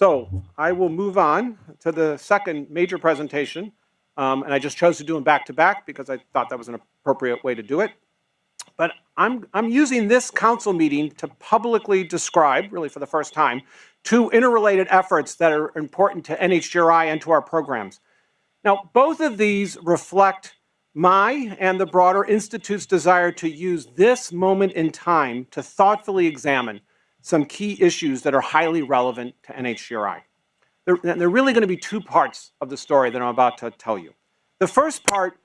So I will move on to the second major presentation. Um, and I just chose to do them back to back because I thought that was an appropriate way to do it. But I'm, I'm using this council meeting to publicly describe, really for the first time, two interrelated efforts that are important to NHGRI and to our programs. Now, both of these reflect my and the broader Institute's desire to use this moment in time to thoughtfully examine some key issues that are highly relevant to NHGRI. There, there are really going to be two parts of the story that I'm about to tell you. The first part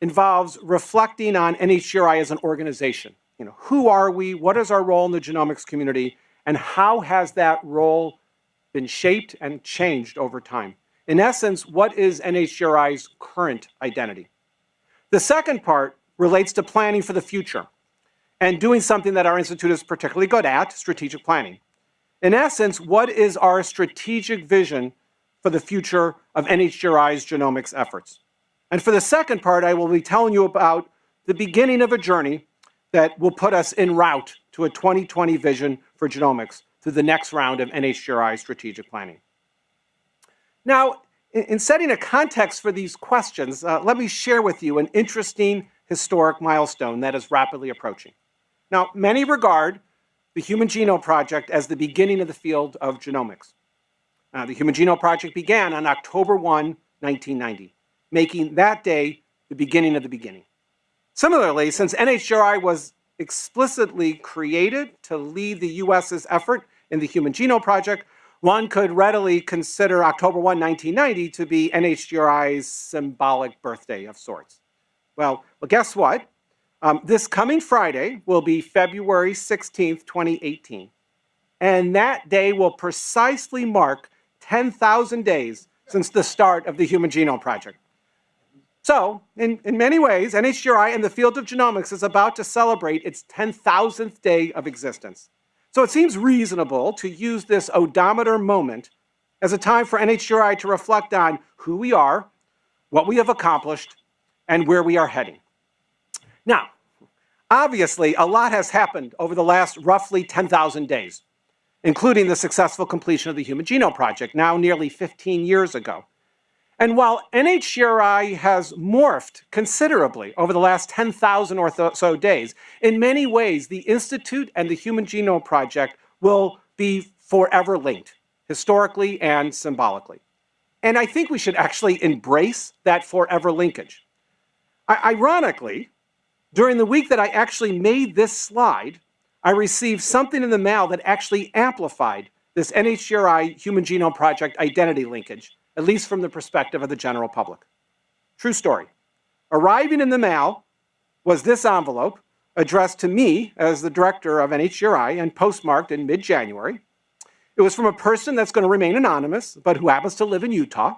involves reflecting on NHGRI as an organization. You know, who are we? What is our role in the genomics community? And how has that role been shaped and changed over time? In essence, what is NHGRI's current identity? The second part relates to planning for the future and doing something that our institute is particularly good at, strategic planning. In essence, what is our strategic vision for the future of NHGRI's genomics efforts? And for the second part, I will be telling you about the beginning of a journey that will put us en route to a 2020 vision for genomics through the next round of NHGRI strategic planning. Now, in setting a context for these questions, uh, let me share with you an interesting historic milestone that is rapidly approaching. Now, many regard the Human Genome Project as the beginning of the field of genomics. Uh, the Human Genome Project began on October 1, 1990, making that day the beginning of the beginning. Similarly, since NHGRI was explicitly created to lead the US's effort in the Human Genome Project, one could readily consider October 1, 1990 to be NHGRI's symbolic birthday of sorts. Well, well guess what? Um, this coming Friday will be February 16th, 2018. And that day will precisely mark 10,000 days since the start of the Human Genome Project. So, in, in many ways, NHGRI in the field of genomics is about to celebrate its 10,000th day of existence. So it seems reasonable to use this odometer moment as a time for NHGRI to reflect on who we are, what we have accomplished, and where we are heading. Now, obviously, a lot has happened over the last roughly 10,000 days, including the successful completion of the Human Genome Project, now nearly 15 years ago. And while NHGRI has morphed considerably over the last 10,000 or so days, in many ways, the Institute and the Human Genome Project will be forever linked, historically and symbolically. And I think we should actually embrace that forever linkage. I ironically, during the week that I actually made this slide, I received something in the mail that actually amplified this NHGRI Human Genome Project identity linkage at least from the perspective of the general public. True story. Arriving in the mail was this envelope addressed to me as the director of NHGRI and postmarked in mid-January. It was from a person that's going to remain anonymous, but who happens to live in Utah.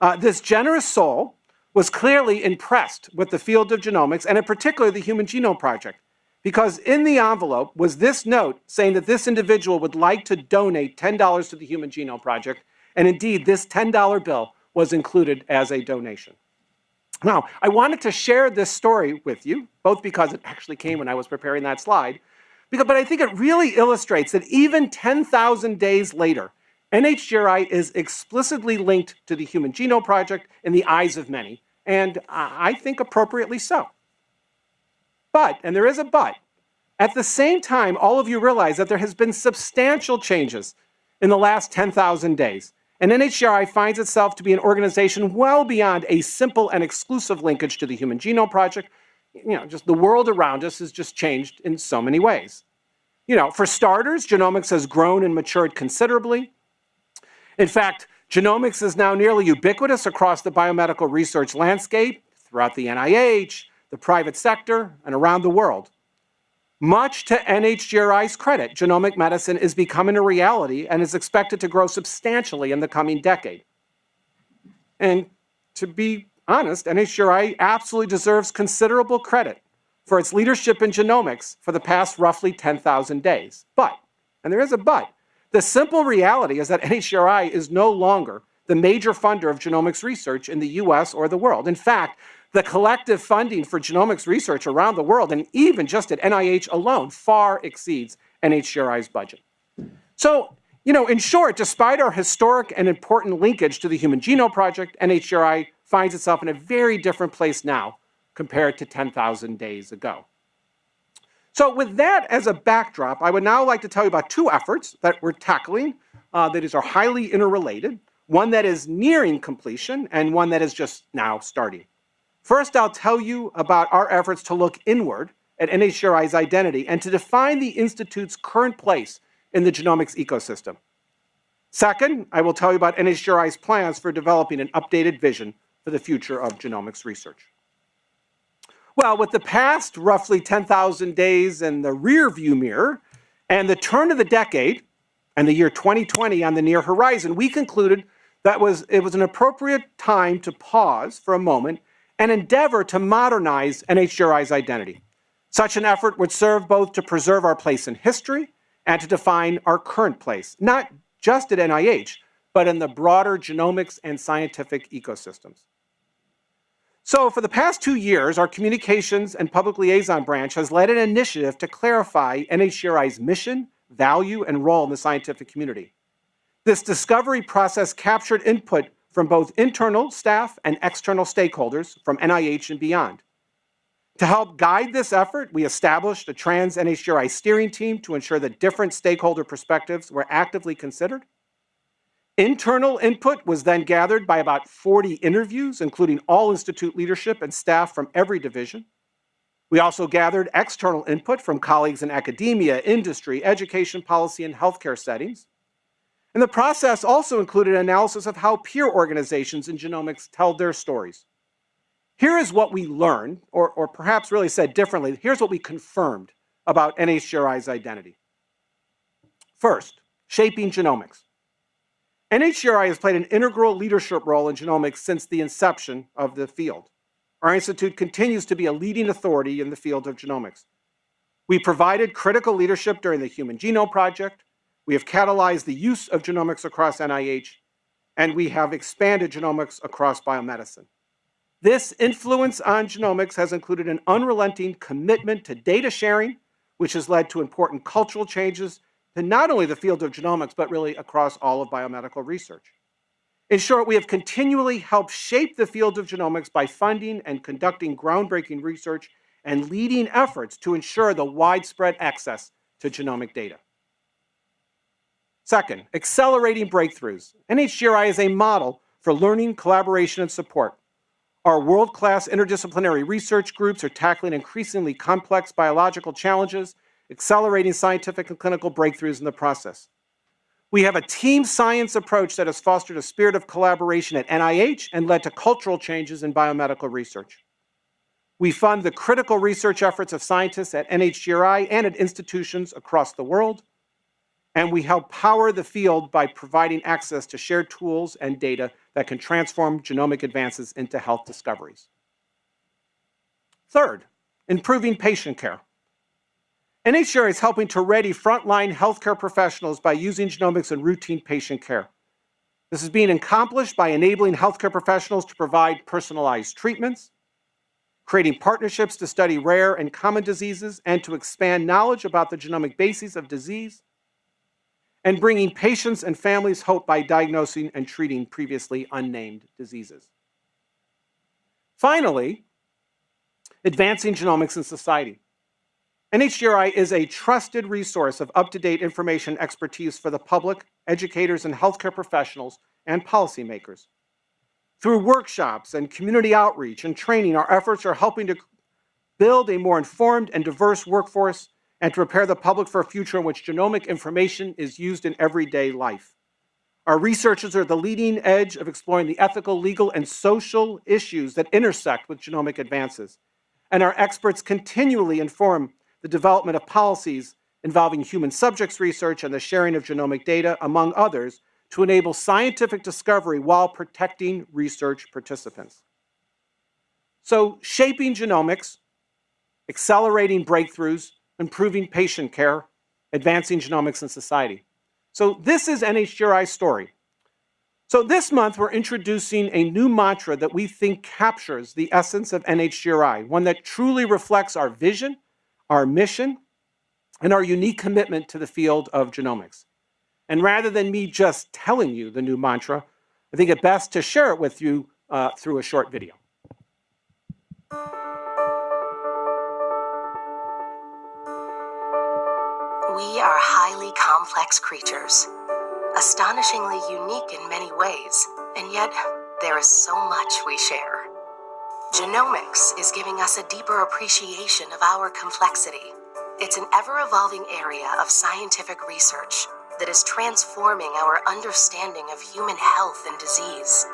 Uh, this generous soul was clearly impressed with the field of genomics and in particular the Human Genome Project because in the envelope was this note saying that this individual would like to donate $10 to the Human Genome Project and indeed, this $10 bill was included as a donation. Now, I wanted to share this story with you, both because it actually came when I was preparing that slide, because, but I think it really illustrates that even 10,000 days later, NHGRI is explicitly linked to the Human Genome Project in the eyes of many, and I think appropriately so. But, and there is a but, at the same time, all of you realize that there has been substantial changes in the last 10,000 days. And NHGRI finds itself to be an organization well beyond a simple and exclusive linkage to the Human Genome Project. You know, just the world around us has just changed in so many ways. You know, for starters, genomics has grown and matured considerably. In fact, genomics is now nearly ubiquitous across the biomedical research landscape, throughout the NIH, the private sector, and around the world. Much to NHGRI's credit, genomic medicine is becoming a reality and is expected to grow substantially in the coming decade. And to be honest, NHGRI absolutely deserves considerable credit for its leadership in genomics for the past roughly 10,000 days. But, and there is a but, the simple reality is that NHGRI is no longer the major funder of genomics research in the US or the world. In fact, the collective funding for genomics research around the world, and even just at NIH alone, far exceeds NHGRI's budget. So You know, in short, despite our historic and important linkage to the Human Genome Project, NHGRI finds itself in a very different place now compared to 10,000 days ago. So with that as a backdrop, I would now like to tell you about two efforts that we're tackling uh, that are highly interrelated, one that is nearing completion and one that is just now starting. First, I'll tell you about our efforts to look inward at NHGRI's identity and to define the Institute's current place in the genomics ecosystem. Second, I will tell you about NHGRI's plans for developing an updated vision for the future of genomics research. Well, with the past roughly 10,000 days in the rear view mirror and the turn of the decade and the year 2020 on the near horizon, we concluded that was, it was an appropriate time to pause for a moment and endeavor to modernize NHGRI's identity. Such an effort would serve both to preserve our place in history and to define our current place, not just at NIH, but in the broader genomics and scientific ecosystems. So for the past two years, our communications and public liaison branch has led an initiative to clarify NHGRI's mission, value, and role in the scientific community. This discovery process captured input from both internal staff and external stakeholders from NIH and beyond. To help guide this effort, we established a trans NHGRI steering team to ensure that different stakeholder perspectives were actively considered. Internal input was then gathered by about 40 interviews, including all Institute leadership and staff from every division. We also gathered external input from colleagues in academia, industry, education policy, and healthcare settings. And the process also included analysis of how peer organizations in genomics tell their stories. Here is what we learned, or, or perhaps really said differently, here's what we confirmed about NHGRI's identity. First, shaping genomics. NHGRI has played an integral leadership role in genomics since the inception of the field. Our institute continues to be a leading authority in the field of genomics. We provided critical leadership during the Human Genome Project, we have catalyzed the use of genomics across NIH, and we have expanded genomics across biomedicine. This influence on genomics has included an unrelenting commitment to data sharing, which has led to important cultural changes in not only the field of genomics, but really across all of biomedical research. In short, we have continually helped shape the field of genomics by funding and conducting groundbreaking research and leading efforts to ensure the widespread access to genomic data. Second, accelerating breakthroughs. NHGRI is a model for learning, collaboration, and support. Our world-class interdisciplinary research groups are tackling increasingly complex biological challenges accelerating scientific and clinical breakthroughs in the process. We have a team science approach that has fostered a spirit of collaboration at NIH and led to cultural changes in biomedical research. We fund the critical research efforts of scientists at NHGRI and at institutions across the world, and we help power the field by providing access to shared tools and data that can transform genomic advances into health discoveries. Third, improving patient care. NHGRI is helping to ready frontline healthcare professionals by using genomics in routine patient care. This is being accomplished by enabling healthcare professionals to provide personalized treatments, creating partnerships to study rare and common diseases and to expand knowledge about the genomic bases of disease, and bringing patients and families hope by diagnosing and treating previously unnamed diseases. Finally, advancing genomics in society. NHGRI is a trusted resource of up-to-date information expertise for the public, educators, and healthcare professionals and policymakers. Through workshops and community outreach and training, our efforts are helping to build a more informed and diverse workforce and to prepare the public for a future in which genomic information is used in everyday life. Our researchers are at the leading edge of exploring the ethical, legal, and social issues that intersect with genomic advances. And our experts continually inform the development of policies involving human subjects research and the sharing of genomic data, among others, to enable scientific discovery while protecting research participants. So shaping genomics, accelerating breakthroughs, improving patient care, advancing genomics in society. So this is NHGRI's story. So this month, we're introducing a new mantra that we think captures the essence of NHGRI, one that truly reflects our vision our mission, and our unique commitment to the field of genomics. And rather than me just telling you the new mantra, I think it best to share it with you uh, through a short video. We are highly complex creatures, astonishingly unique in many ways, and yet there is so much we share. Genomics is giving us a deeper appreciation of our complexity. It's an ever evolving area of scientific research that is transforming our understanding of human health and disease.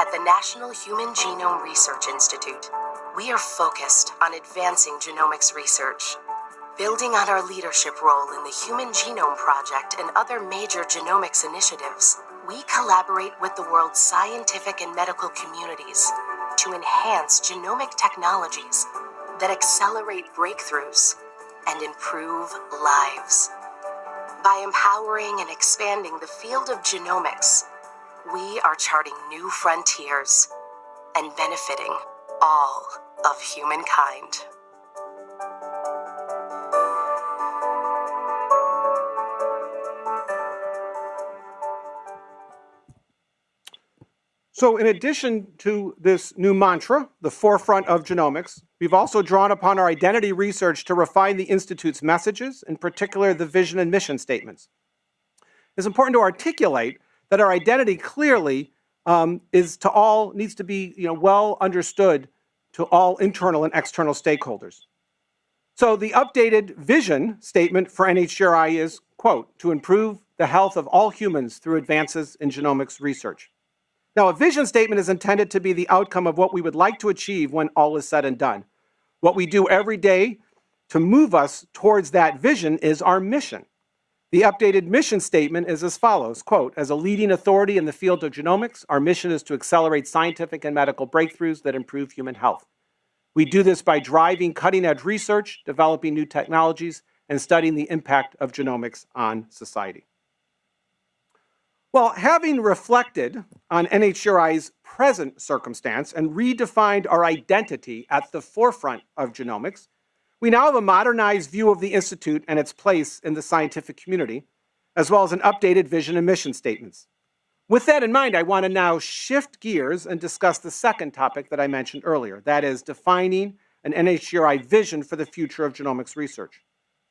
At the National Human Genome Research Institute, we are focused on advancing genomics research Building on our leadership role in the Human Genome Project and other major genomics initiatives, we collaborate with the world's scientific and medical communities to enhance genomic technologies that accelerate breakthroughs and improve lives. By empowering and expanding the field of genomics, we are charting new frontiers and benefiting all of humankind. So in addition to this new mantra, the forefront of genomics, we've also drawn upon our identity research to refine the Institute's messages, in particular the vision and mission statements. It's important to articulate that our identity clearly um, is to all, needs to be you know, well understood to all internal and external stakeholders. So the updated vision statement for NHGRI is, quote, to improve the health of all humans through advances in genomics research. Now, a vision statement is intended to be the outcome of what we would like to achieve when all is said and done. What we do every day to move us towards that vision is our mission. The updated mission statement is as follows, quote, as a leading authority in the field of genomics, our mission is to accelerate scientific and medical breakthroughs that improve human health. We do this by driving cutting edge research, developing new technologies, and studying the impact of genomics on society. Well, having reflected on NHGRI's present circumstance and redefined our identity at the forefront of genomics, we now have a modernized view of the Institute and its place in the scientific community, as well as an updated vision and mission statements. With that in mind, I want to now shift gears and discuss the second topic that I mentioned earlier, that is defining an NHGRI vision for the future of genomics research.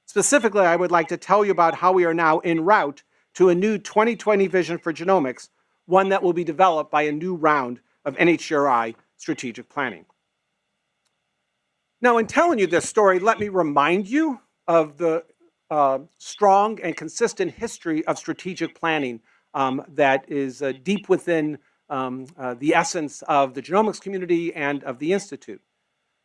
Specifically, I would like to tell you about how we are now en route to a new 2020 vision for genomics, one that will be developed by a new round of NHGRI strategic planning. Now, in telling you this story, let me remind you of the uh, strong and consistent history of strategic planning um, that is uh, deep within um, uh, the essence of the genomics community and of the Institute.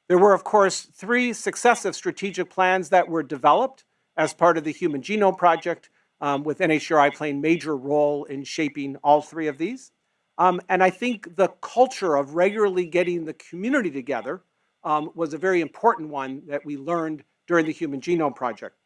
There were, of course, three successive strategic plans that were developed as part of the Human Genome Project um, with NHGRI playing major role in shaping all three of these. Um, and I think the culture of regularly getting the community together um, was a very important one that we learned during the Human Genome Project.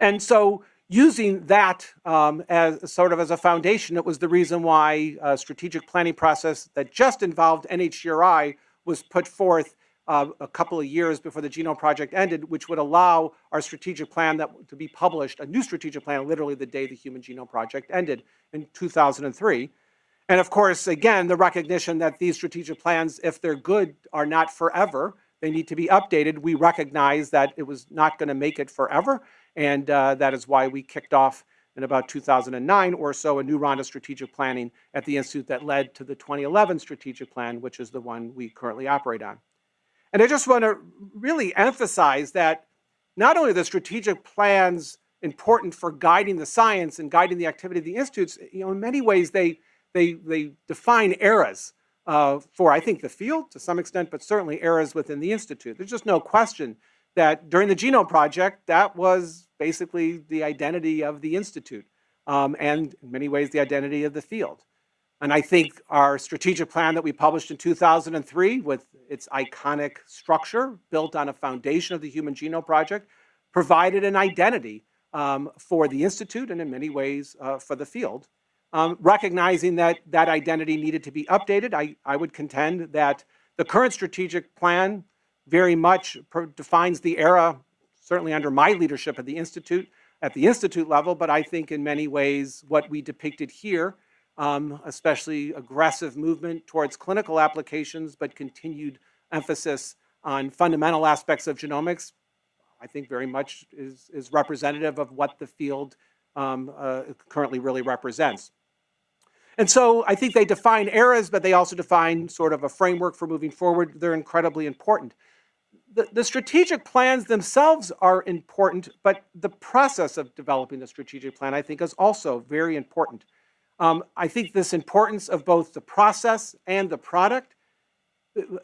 And so using that um, as sort of as a foundation, it was the reason why a strategic planning process that just involved NHGRI was put forth uh, a couple of years before the Genome Project ended, which would allow our strategic plan that to be published, a new strategic plan, literally the day the Human Genome Project ended in 2003. And of course, again, the recognition that these strategic plans, if they're good, are not forever. They need to be updated. We recognize that it was not going to make it forever, and uh, that is why we kicked off in about 2009 or so a new round of strategic planning at the Institute that led to the 2011 strategic plan, which is the one we currently operate on. And I just want to really emphasize that not only the strategic plans important for guiding the science and guiding the activity of the institutes, you know, in many ways they, they, they define eras uh, for, I think, the field to some extent, but certainly eras within the institute. There's just no question that during the Genome Project, that was basically the identity of the institute um, and in many ways the identity of the field. And I think our strategic plan that we published in 2003 with its iconic structure built on a foundation of the Human Genome Project provided an identity um, for the Institute and in many ways uh, for the field. Um, recognizing that that identity needed to be updated, I, I would contend that the current strategic plan very much defines the era, certainly under my leadership at the Institute, at the institute level, but I think in many ways what we depicted here, um, especially aggressive movement towards clinical applications, but continued emphasis on fundamental aspects of genomics, I think very much is, is representative of what the field um, uh, currently really represents. And so I think they define eras, but they also define sort of a framework for moving forward. They're incredibly important. The, the, strategic plans themselves are important, but the process of developing the strategic plan, I think, is also very important. Um, I think this importance of both the process and the product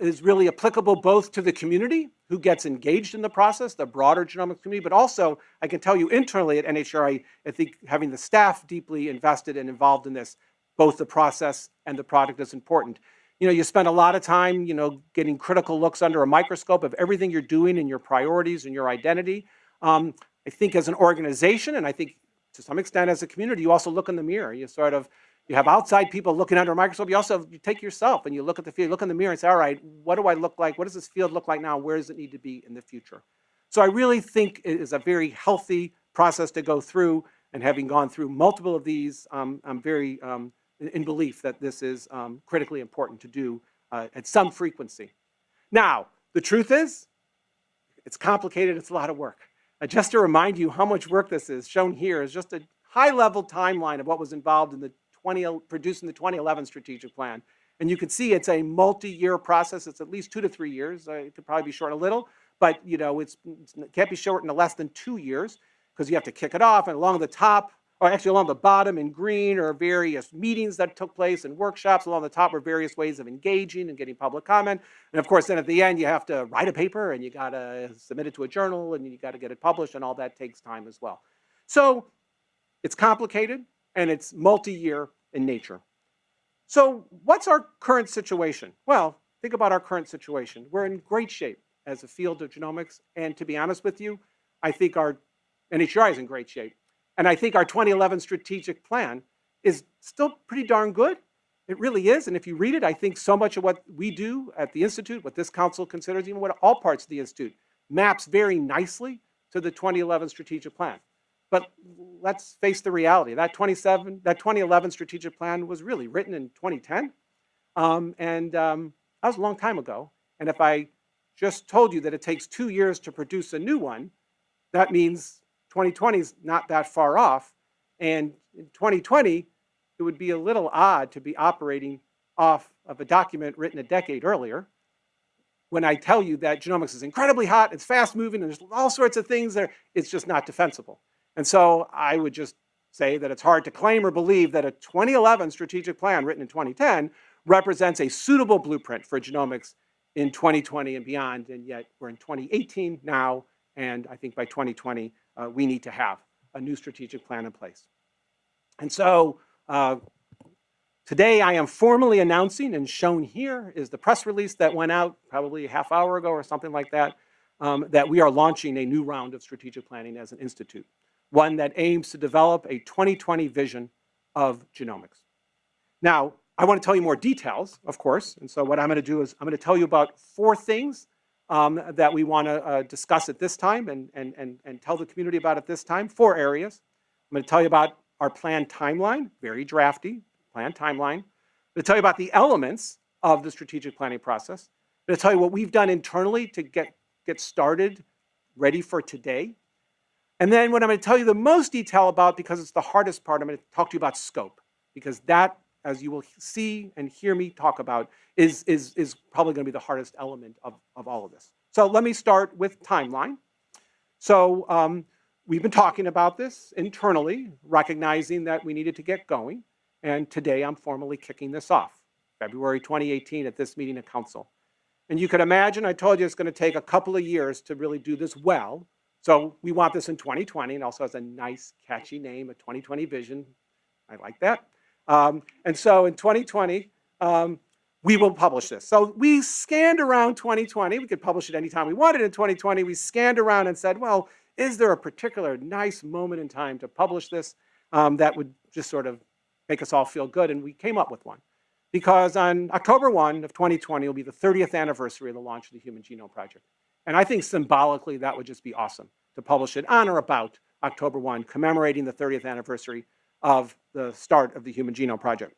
is really applicable both to the community who gets engaged in the process, the broader genomics community, but also I can tell you internally at NHGRI, I think having the staff deeply invested and involved in this, both the process and the product is important. You know, you spend a lot of time, you know, getting critical looks under a microscope of everything you're doing and your priorities and your identity. Um, I think as an organization, and I think to some extent as a community, you also look in the mirror. You sort of you have outside people looking under a microscope. You also you take yourself and you look at the field, look in the mirror and say, all right, what do I look like? What does this field look like now? Where does it need to be in the future? So I really think it is a very healthy process to go through. And having gone through multiple of these, um, I'm very um, in, belief that this is um, critically important to do uh, at some frequency. Now, the truth is, it's complicated. It's a lot of work. Uh, just to remind you how much work this is, shown here is just a high-level timeline of what was involved in the 20, producing the 2011 strategic plan. And you can see it's a multi-year process. It's at least two to three years. Uh, it could probably be short a little, but you know, it's, it can't be shortened to less than two years because you have to kick it off and along the top, or actually along the bottom in green are various meetings that took place and workshops. Along the top are various ways of engaging and getting public comment. And of course, then at the end, you have to write a paper and you got to submit it to a journal and you got to get it published and all that takes time as well. So it's complicated and it's multi-year in nature. So what's our current situation? Well, think about our current situation. We're in great shape as a field of genomics. And to be honest with you, I think our NHGRI is in great shape. And I think our 2011 strategic plan is still pretty darn good. It really is. And if you read it, I think so much of what we do at the Institute, what this council considers, even what all parts of the Institute, maps very nicely to the 2011 strategic plan. But let's face the reality. That 27, that 2011 strategic plan was really written in 2010. Um, and um, that was a long time ago. And if I just told you that it takes two years to produce a new one, that means 2020 is not that far off. And in 2020, it would be a little odd to be operating off of a document written a decade earlier when I tell you that genomics is incredibly hot, it's fast moving, and there's all sorts of things there, it's just not defensible. And so I would just say that it's hard to claim or believe that a 2011 strategic plan written in 2010 represents a suitable blueprint for genomics in 2020 and beyond. And yet we're in 2018 now, and I think by 2020, uh, we need to have a new strategic plan in place. And so uh, today I am formally announcing, and shown here is the press release that went out probably a half hour ago or something like that, um, that we are launching a new round of strategic planning as an institute one that aims to develop a 2020 vision of genomics. Now, I want to tell you more details, of course, and so what I'm going to do is I'm going to tell you about four things um, that we want to uh, discuss at this time and, and, and, and tell the community about at this time, four areas. I'm going to tell you about our planned timeline, very drafty, planned timeline. I'm going to tell you about the elements of the strategic planning process. I'm going to tell you what we've done internally to get, get started, ready for today. And then what I'm going to tell you the most detail about, because it's the hardest part, I'm going to talk to you about scope. Because that, as you will see and hear me talk about, is, is, is probably going to be the hardest element of, of all of this. So let me start with timeline. So um, we've been talking about this internally, recognizing that we needed to get going. And today I'm formally kicking this off, February 2018 at this meeting of council. And you can imagine, I told you it's going to take a couple of years to really do this well. So we want this in 2020 and also has a nice catchy name, a 2020 vision. I like that. Um, and so in 2020, um, we will publish this. So we scanned around 2020. We could publish it anytime we wanted in 2020. We scanned around and said, well, is there a particular nice moment in time to publish this um, that would just sort of make us all feel good? And we came up with one. Because on October 1 of 2020 will be the 30th anniversary of the launch of the Human Genome Project. And I think symbolically that would just be awesome to publish it on or about October 1, commemorating the 30th anniversary of the start of the Human Genome Project.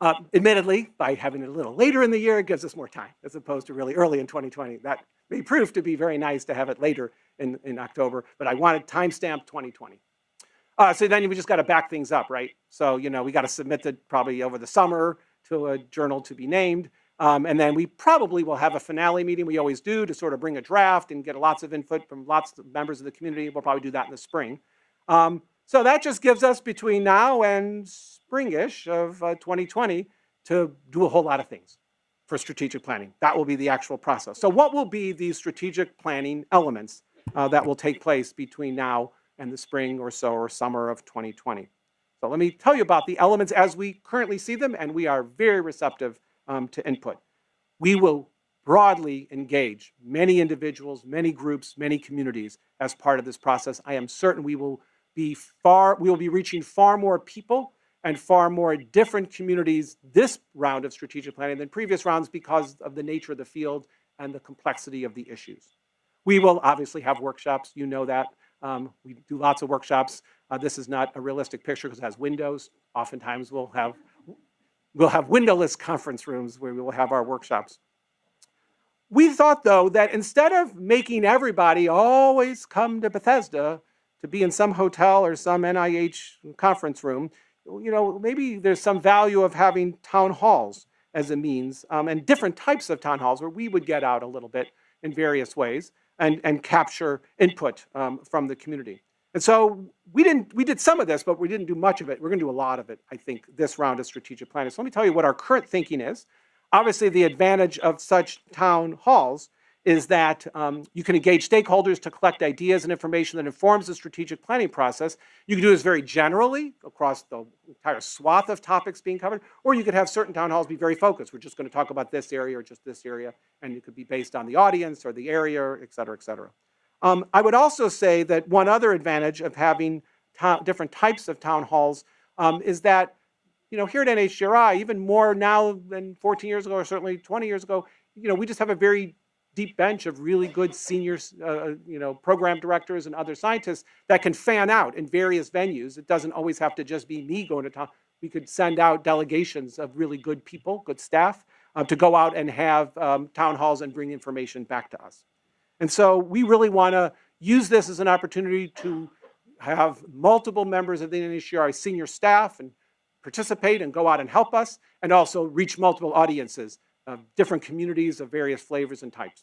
Uh, admittedly, by having it a little later in the year, it gives us more time as opposed to really early in 2020. That may prove to be very nice to have it later in, in October, but I wanted timestamp 2020. Uh, so then we just got to back things up, right? So, you know, we got to submit it probably over the summer to a journal to be named. Um, and then we probably will have a finale meeting, we always do, to sort of bring a draft and get lots of input from lots of members of the community. We'll probably do that in the spring. Um, so that just gives us between now and springish of uh, 2020 to do a whole lot of things for strategic planning. That will be the actual process. So what will be the strategic planning elements uh, that will take place between now and the spring or so or summer of 2020? So let me tell you about the elements as we currently see them, and we are very receptive um, to input. We will broadly engage many individuals, many groups, many communities as part of this process. I am certain we will be far, we will be reaching far more people and far more different communities this round of strategic planning than previous rounds because of the nature of the field and the complexity of the issues. We will obviously have workshops, you know that. Um, we do lots of workshops. Uh, this is not a realistic picture because it has windows. Oftentimes we'll have We'll have windowless conference rooms where we will have our workshops. We thought, though, that instead of making everybody always come to Bethesda to be in some hotel or some NIH conference room, you know, maybe there's some value of having town halls as a means um, and different types of town halls where we would get out a little bit in various ways and, and capture input um, from the community. And so we didn't, we did some of this, but we didn't do much of it. We're gonna do a lot of it, I think, this round of strategic planning. So let me tell you what our current thinking is. Obviously, the advantage of such town halls is that um, you can engage stakeholders to collect ideas and information that informs the strategic planning process. You can do this very generally across the entire swath of topics being covered, or you could have certain town halls be very focused. We're just gonna talk about this area or just this area, and it could be based on the audience or the area, et cetera, et cetera. Um, I would also say that one other advantage of having different types of town halls um, is that, you know, here at NHGRI, even more now than 14 years ago or certainly 20 years ago, you know, we just have a very deep bench of really good senior, uh, you know, program directors and other scientists that can fan out in various venues. It doesn't always have to just be me going to town. We could send out delegations of really good people, good staff, uh, to go out and have um, town halls and bring information back to us. And so we really want to use this as an opportunity to have multiple members of the NHGRI senior staff and participate and go out and help us, and also reach multiple audiences of different communities of various flavors and types.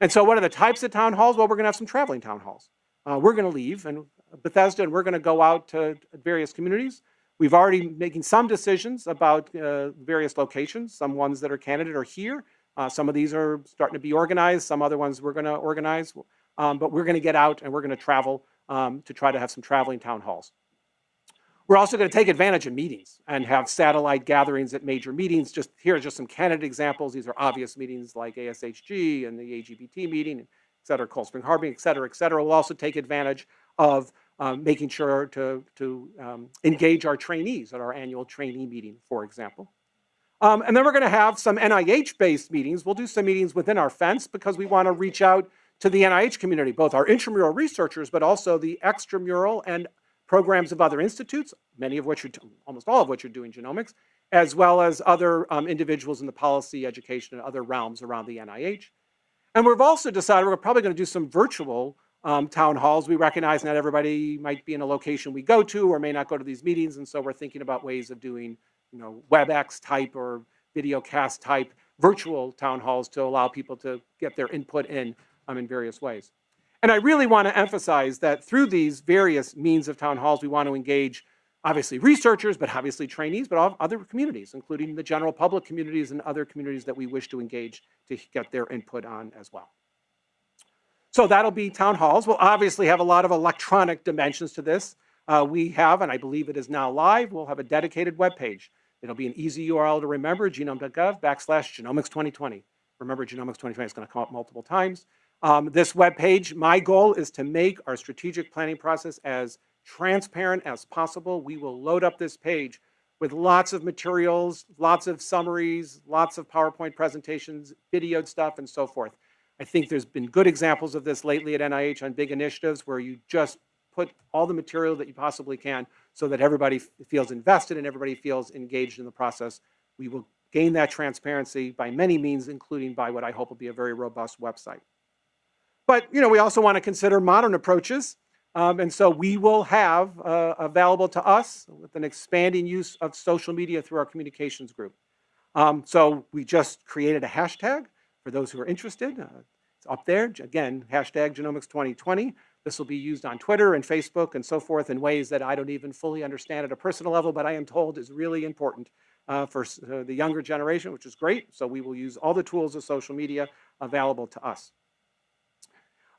And so what are the types of town halls? Well, we're going to have some traveling town halls. Uh, we're going to leave and Bethesda, and we're going to go out to various communities. We've already making some decisions about uh, various locations. Some ones that are candidate are here. Uh, some of these are starting to be organized. Some other ones we're going to organize. Um, but we're going to get out and we're going to travel um, to try to have some traveling town halls. We're also going to take advantage of meetings and have satellite gatherings at major meetings. Just here are just some candidate examples. These are obvious meetings like ASHG and the AGBT meeting, et cetera, Cold Spring Harbor, et cetera, et cetera. We'll also take advantage of um, making sure to, to um, engage our trainees at our annual trainee meeting, for example. Um, and then we're going to have some NIH-based meetings. We'll do some meetings within our fence because we want to reach out to the NIH community, both our intramural researchers, but also the extramural and programs of other institutes, many of which are, almost all of which are doing genomics, as well as other um, individuals in the policy, education, and other realms around the NIH. And we've also decided we're probably going to do some virtual um, town halls. We recognize not everybody might be in a location we go to or may not go to these meetings, and so we're thinking about ways of doing you know, WebEx type or videocast type virtual town halls to allow people to get their input in um, in various ways. And I really want to emphasize that through these various means of town halls, we want to engage obviously researchers, but obviously trainees, but other communities, including the general public communities and other communities that we wish to engage to get their input on as well. So that'll be town halls. We'll obviously have a lot of electronic dimensions to this. Uh, we have, and I believe it is now live, we'll have a dedicated web page It'll be an easy URL to remember, genome.gov backslash genomics 2020. Remember, genomics 2020 is going to come up multiple times. Um, this web page, my goal is to make our strategic planning process as transparent as possible. We will load up this page with lots of materials, lots of summaries, lots of PowerPoint presentations, videoed stuff, and so forth. I think there's been good examples of this lately at NIH on big initiatives where you just put all the material that you possibly can so that everybody feels invested and everybody feels engaged in the process. We will gain that transparency by many means, including by what I hope will be a very robust website. But you know, we also want to consider modern approaches, um, and so we will have uh, available to us with an expanding use of social media through our communications group. Um, so we just created a hashtag for those who are interested. Uh, it's up there again, hashtag Genomics 2020. This will be used on Twitter and Facebook and so forth in ways that I don't even fully understand at a personal level, but I am told is really important uh, for uh, the younger generation, which is great. So we will use all the tools of social media available to us.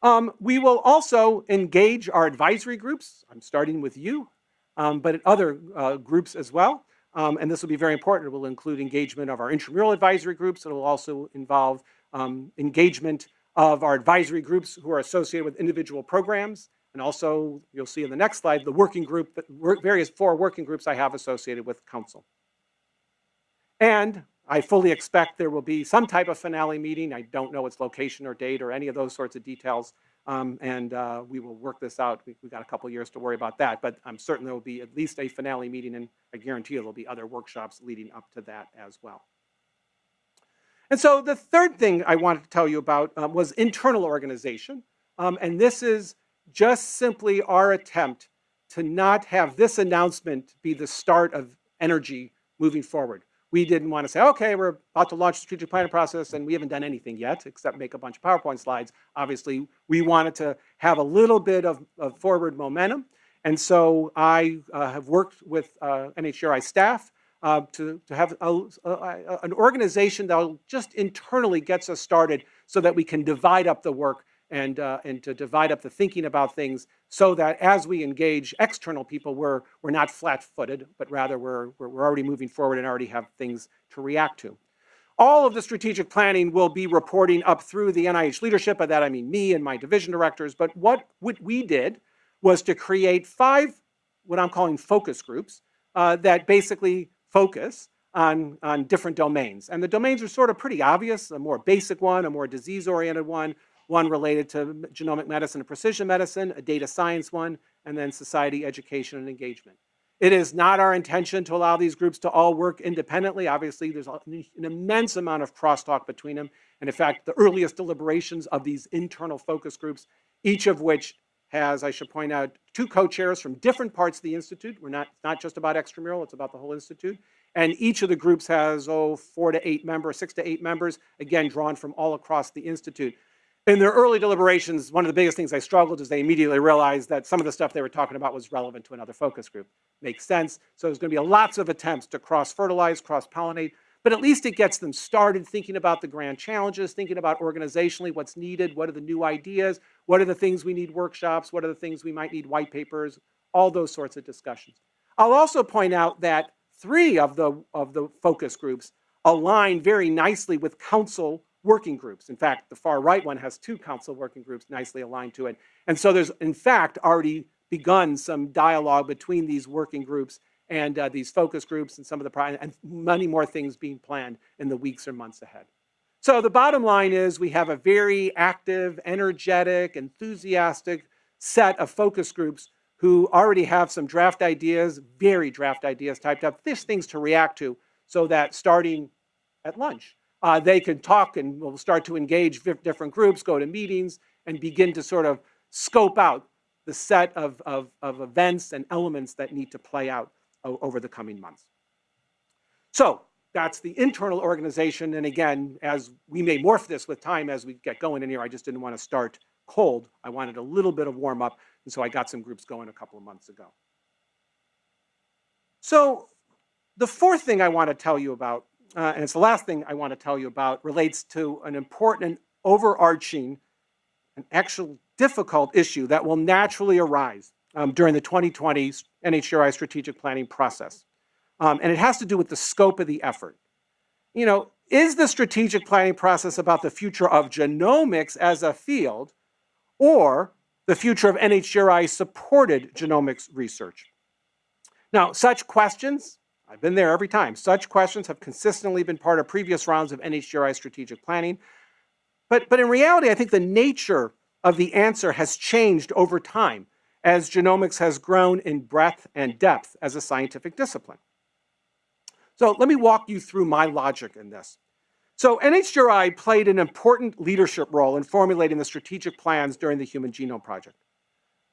Um, we will also engage our advisory groups. I'm starting with you, um, but other uh, groups as well. Um, and this will be very important. It will include engagement of our intramural advisory groups. It will also involve um, engagement of our advisory groups who are associated with individual programs. And also, you'll see in the next slide, the working group, work, various four working groups I have associated with council. And I fully expect there will be some type of finale meeting. I don't know its location or date or any of those sorts of details. Um, and uh, we will work this out. We, have got a couple years to worry about that, but I'm certain there will be at least a finale meeting, and I guarantee there will be other workshops leading up to that as well. And so the third thing I wanted to tell you about um, was internal organization. Um, and this is just simply our attempt to not have this announcement be the start of energy moving forward. We didn't want to say, okay, we're about to launch the strategic planning process and we haven't done anything yet except make a bunch of PowerPoint slides. Obviously, we wanted to have a little bit of, of forward momentum. And so I uh, have worked with uh, NHGRI staff uh, to, to have a, a, an organization that'll just internally gets us started so that we can divide up the work and, uh, and to divide up the thinking about things so that as we engage external people, we're, we're not flat-footed, but rather we're, we're, already moving forward and already have things to react to. All of the strategic planning will be reporting up through the NIH leadership. By that I mean me and my division directors. But what, what we did was to create five, what I'm calling focus groups, uh, that basically focus on, on different domains. And the domains are sort of pretty obvious, a more basic one, a more disease-oriented one, one related to genomic medicine and precision medicine, a data science one, and then society, education, and engagement. It is not our intention to allow these groups to all work independently. Obviously, there's an immense amount of crosstalk between them. And in fact, the earliest deliberations of these internal focus groups, each of which has, I should point out, two co-chairs from different parts of the Institute. We're not, not just about extramural, it's about the whole Institute. And each of the groups has, oh, four to eight members, six to eight members, again, drawn from all across the Institute in their early deliberations, one of the biggest things they struggled is they immediately realized that some of the stuff they were talking about was relevant to another focus group. Makes sense. So there's going to be lots of attempts to cross-fertilize, cross-pollinate, but at least it gets them started thinking about the grand challenges, thinking about organizationally what's needed, what are the new ideas, what are the things we need workshops, what are the things we might need white papers, all those sorts of discussions. I'll also point out that three of the, of the focus groups align very nicely with council working groups. In fact, the far right one has two council working groups nicely aligned to it. And so there's, in fact, already begun some dialogue between these working groups and uh, these focus groups and some of the, and many more things being planned in the weeks or months ahead. So the bottom line is we have a very active, energetic, enthusiastic set of focus groups who already have some draft ideas, very draft ideas typed up, this things to react to so that starting at lunch, uh, they can talk and will start to engage different groups, go to meetings, and begin to sort of scope out the set of, of, of events and elements that need to play out over the coming months. So that's the internal organization. And again, as we may morph this with time as we get going in here, I just didn't want to start cold. I wanted a little bit of warm up. And so I got some groups going a couple of months ago. So the fourth thing I want to tell you about uh, and it's the last thing I want to tell you about, relates to an important overarching and actual difficult issue that will naturally arise um, during the 2020 NHGRI strategic planning process. Um, and it has to do with the scope of the effort. You know, is the strategic planning process about the future of genomics as a field or the future of NHGRI supported genomics research? Now, such questions I've been there every time. Such questions have consistently been part of previous rounds of NHGRI strategic planning. But, but in reality, I think the nature of the answer has changed over time as genomics has grown in breadth and depth as a scientific discipline. So let me walk you through my logic in this. So NHGRI played an important leadership role in formulating the strategic plans during the Human Genome Project.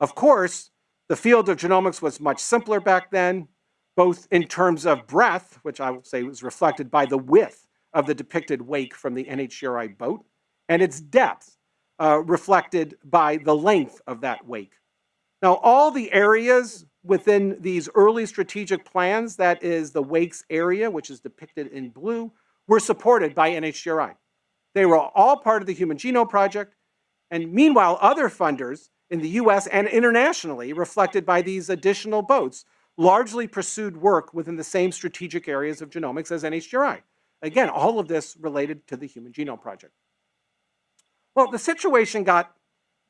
Of course, the field of genomics was much simpler back then, both in terms of breadth, which I will say was reflected by the width of the depicted wake from the NHGRI boat, and its depth, uh, reflected by the length of that wake. Now, all the areas within these early strategic plans, that is the wakes area, which is depicted in blue, were supported by NHGRI. They were all part of the Human Genome Project, and meanwhile, other funders in the US and internationally, reflected by these additional boats, largely pursued work within the same strategic areas of genomics as NHGRI. Again, all of this related to the Human Genome Project. Well, the situation got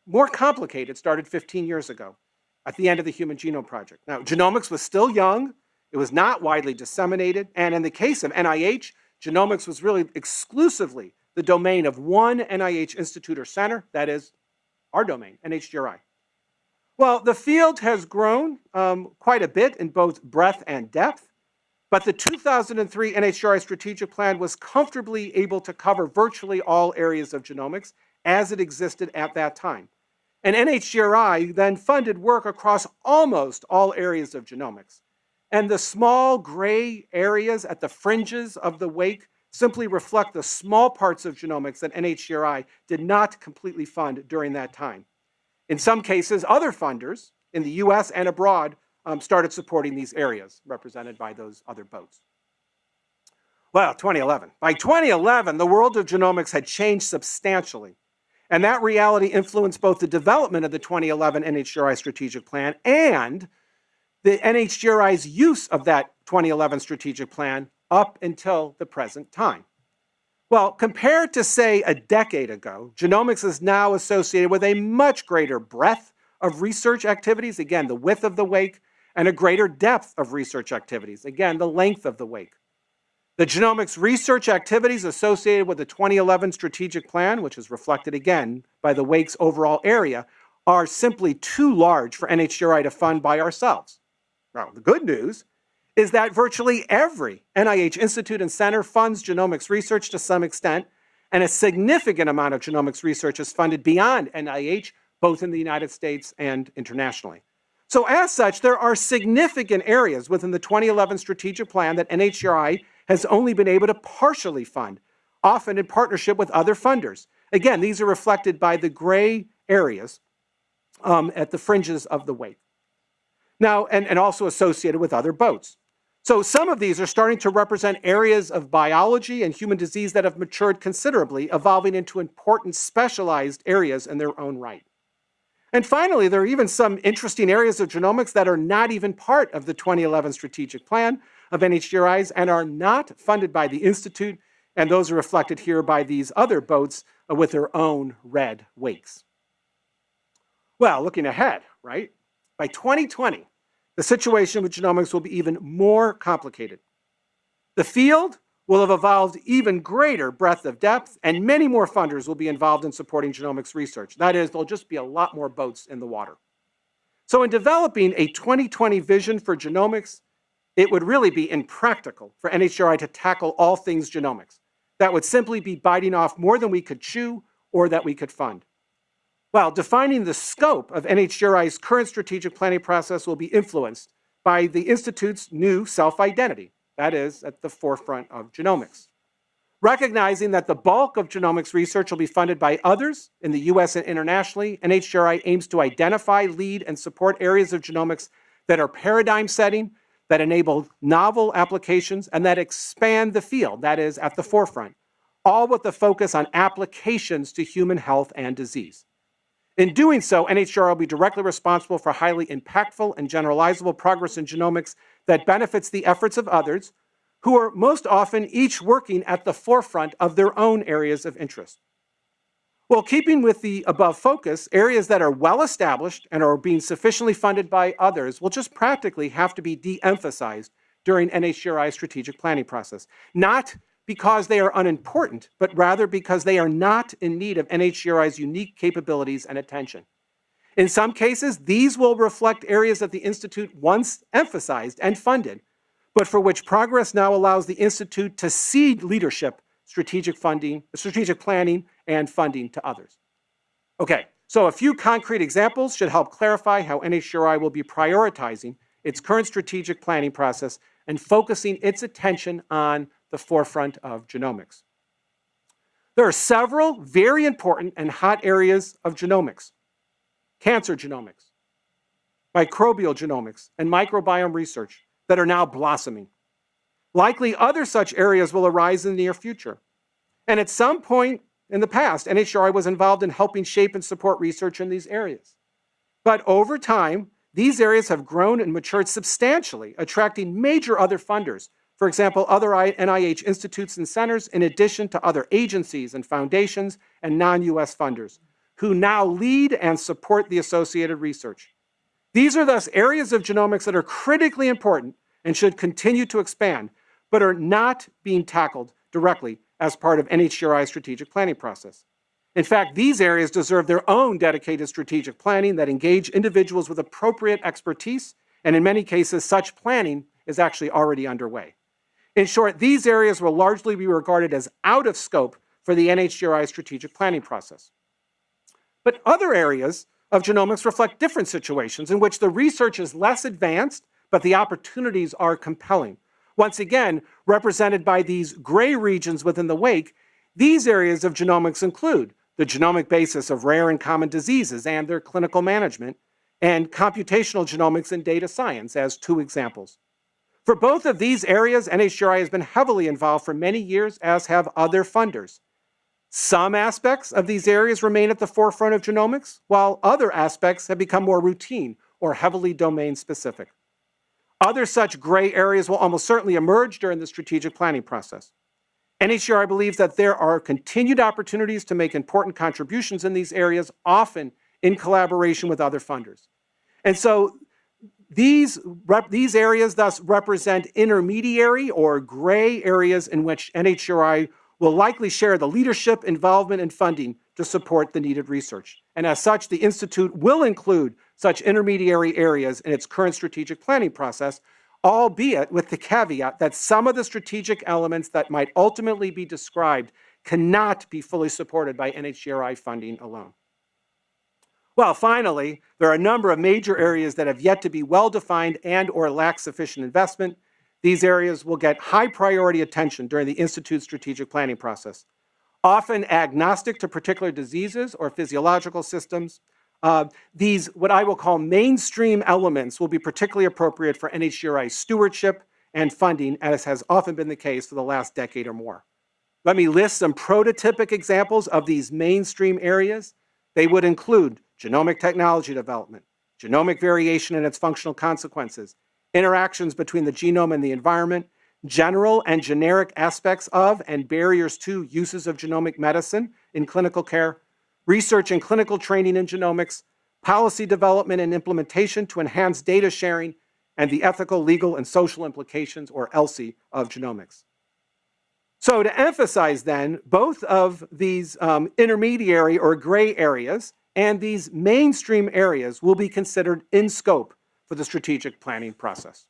more complicated, started 15 years ago at the end of the Human Genome Project. Now, genomics was still young, it was not widely disseminated, and in the case of NIH, genomics was really exclusively the domain of one NIH institute or center, that is our domain, NHGRI. Well, the field has grown um, quite a bit in both breadth and depth, but the 2003 NHGRI strategic plan was comfortably able to cover virtually all areas of genomics as it existed at that time. And NHGRI then funded work across almost all areas of genomics. And the small gray areas at the fringes of the wake simply reflect the small parts of genomics that NHGRI did not completely fund during that time. In some cases, other funders in the US and abroad um, started supporting these areas represented by those other boats. Well, 2011. By 2011, the world of genomics had changed substantially. And that reality influenced both the development of the 2011 NHGRI strategic plan and the NHGRI's use of that 2011 strategic plan up until the present time. Well, compared to, say, a decade ago, genomics is now associated with a much greater breadth of research activities, again, the width of the wake, and a greater depth of research activities, again, the length of the wake. The genomics research activities associated with the 2011 strategic plan, which is reflected again by the WAKE's overall area, are simply too large for NHGRI to fund by ourselves. Now, the good news is that virtually every NIH institute and center funds genomics research to some extent, and a significant amount of genomics research is funded beyond NIH, both in the United States and internationally. So as such, there are significant areas within the 2011 strategic plan that NHGRI has only been able to partially fund, often in partnership with other funders. Again, these are reflected by the gray areas um, at the fringes of the wake. Now, and, and also associated with other boats. So some of these are starting to represent areas of biology and human disease that have matured considerably, evolving into important specialized areas in their own right. And finally, there are even some interesting areas of genomics that are not even part of the 2011 strategic plan, of NHGRIs and are not funded by the Institute, and those are reflected here by these other boats uh, with their own red wakes. Well, looking ahead, right? By 2020, the situation with genomics will be even more complicated. The field will have evolved even greater breadth of depth, and many more funders will be involved in supporting genomics research. That is, there'll just be a lot more boats in the water. So in developing a 2020 vision for genomics, it would really be impractical for NHGRI to tackle all things genomics. That would simply be biting off more than we could chew or that we could fund. Well, defining the scope of NHGRI's current strategic planning process will be influenced by the Institute's new self-identity, that is, at the forefront of genomics. Recognizing that the bulk of genomics research will be funded by others in the US and internationally, NHGRI aims to identify, lead, and support areas of genomics that are paradigm setting that enable novel applications and that expand the field, that is, at the forefront, all with the focus on applications to human health and disease. In doing so, NHGRI will be directly responsible for highly impactful and generalizable progress in genomics that benefits the efforts of others who are most often each working at the forefront of their own areas of interest. Well, keeping with the above focus, areas that are well established and are being sufficiently funded by others will just practically have to be de-emphasized during NHGRI's strategic planning process. Not because they are unimportant, but rather because they are not in need of NHGRI's unique capabilities and attention. In some cases, these will reflect areas that the Institute once emphasized and funded, but for which progress now allows the Institute to cede leadership, strategic funding, strategic planning, and funding to others. Okay, so a few concrete examples should help clarify how NHGRI will be prioritizing its current strategic planning process and focusing its attention on the forefront of genomics. There are several very important and hot areas of genomics. Cancer genomics, microbial genomics, and microbiome research that are now blossoming. Likely other such areas will arise in the near future. And at some point in the past, NHGRI was involved in helping shape and support research in these areas. But over time, these areas have grown and matured substantially, attracting major other funders. For example, other NIH institutes and centers, in addition to other agencies and foundations and non-US funders, who now lead and support the associated research. These are thus areas of genomics that are critically important and should continue to expand, but are not being tackled directly as part of NHGRI's strategic planning process. In fact, these areas deserve their own dedicated strategic planning that engage individuals with appropriate expertise, and in many cases, such planning is actually already underway. In short, these areas will largely be regarded as out of scope for the NHGRI strategic planning process. But other areas of genomics reflect different situations in which the research is less advanced, but the opportunities are compelling. Once again, represented by these gray regions within the wake, these areas of genomics include the genomic basis of rare and common diseases and their clinical management, and computational genomics and data science as two examples. For both of these areas, NHGRI has been heavily involved for many years, as have other funders. Some aspects of these areas remain at the forefront of genomics, while other aspects have become more routine or heavily domain specific. Other such gray areas will almost certainly emerge during the strategic planning process. NHGRI believes that there are continued opportunities to make important contributions in these areas, often in collaboration with other funders. And so these, these areas thus represent intermediary or gray areas in which NHGRI will likely share the leadership, involvement, and funding to support the needed research. And as such, the Institute will include such intermediary areas in its current strategic planning process, albeit with the caveat that some of the strategic elements that might ultimately be described cannot be fully supported by NHGRI funding alone. Well, finally, there are a number of major areas that have yet to be well-defined and or lack sufficient investment. These areas will get high priority attention during the Institute's strategic planning process. Often agnostic to particular diseases or physiological systems, uh, these, what I will call mainstream elements, will be particularly appropriate for NHGRI stewardship and funding, as has often been the case for the last decade or more. Let me list some prototypic examples of these mainstream areas. They would include genomic technology development, genomic variation and its functional consequences, interactions between the genome and the environment, general and generic aspects of and barriers to uses of genomic medicine in clinical care, research and clinical training in genomics, policy development and implementation to enhance data sharing, and the ethical, legal, and social implications, or ELSI, of genomics. So to emphasize then, both of these um, intermediary or gray areas and these mainstream areas will be considered in scope for the strategic planning process.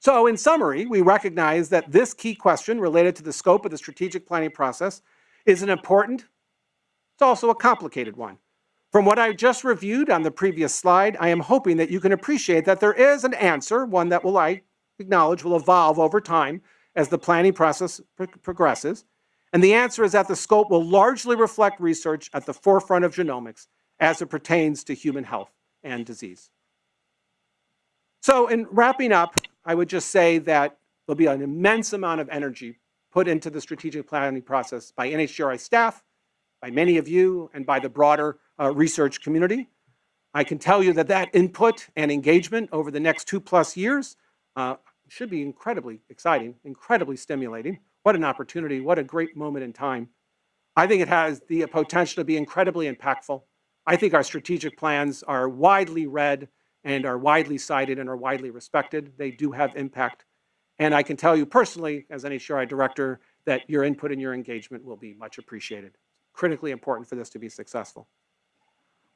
So in summary, we recognize that this key question related to the scope of the strategic planning process is an important it's also a complicated one. From what I just reviewed on the previous slide, I am hoping that you can appreciate that there is an answer, one that will I acknowledge will evolve over time as the planning process progresses. And the answer is that the scope will largely reflect research at the forefront of genomics as it pertains to human health and disease. So in wrapping up, I would just say that there'll be an immense amount of energy put into the strategic planning process by NHGRI staff, by many of you and by the broader uh, research community. I can tell you that that input and engagement over the next two plus years uh, should be incredibly exciting, incredibly stimulating. What an opportunity, what a great moment in time. I think it has the potential to be incredibly impactful. I think our strategic plans are widely read and are widely cited and are widely respected. They do have impact. And I can tell you personally, as NHGRI director, that your input and your engagement will be much appreciated critically important for this to be successful.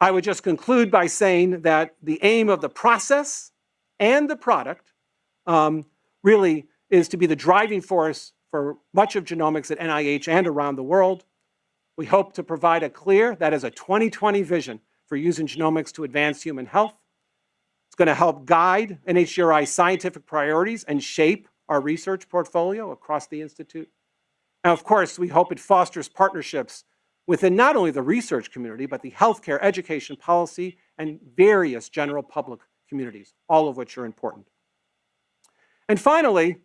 I would just conclude by saying that the aim of the process and the product um, really is to be the driving force for much of genomics at NIH and around the world. We hope to provide a clear, that is a 2020 vision for using genomics to advance human health. It's going to help guide NHGRI's scientific priorities and shape our research portfolio across the Institute. And of course, we hope it fosters partnerships within not only the research community, but the healthcare, education, policy, and various general public communities, all of which are important. And finally,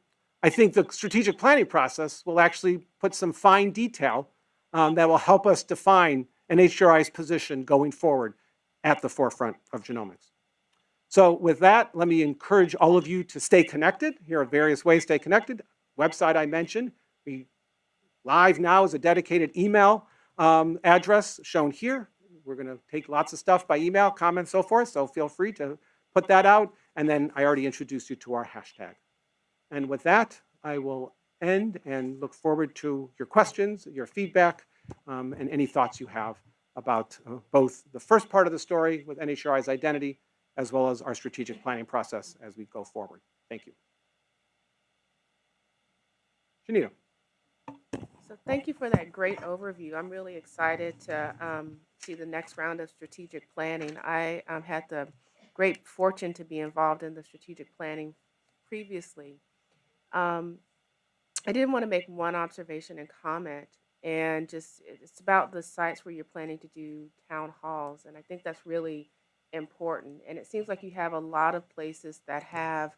I think the strategic planning process will actually put some fine detail um, that will help us define an NHGRI's position going forward at the forefront of genomics. So with that, let me encourage all of you to stay connected. Here are various ways to stay connected. Website I mentioned. We live now is a dedicated email um, address shown here. We're going to take lots of stuff by email, comments, so forth. So feel free to put that out. And then I already introduced you to our hashtag. And with that, I will end and look forward to your questions, your feedback, um, and any thoughts you have about uh, both the first part of the story with NHRI's identity, as well as our strategic planning process as we go forward. Thank you. Janita. So thank you for that great overview. I'm really excited to um, see the next round of strategic planning. I um, had the great fortune to be involved in the strategic planning previously. Um, I did want to make one observation and comment, and just it's about the sites where you're planning to do town halls, and I think that's really important. And it seems like you have a lot of places that have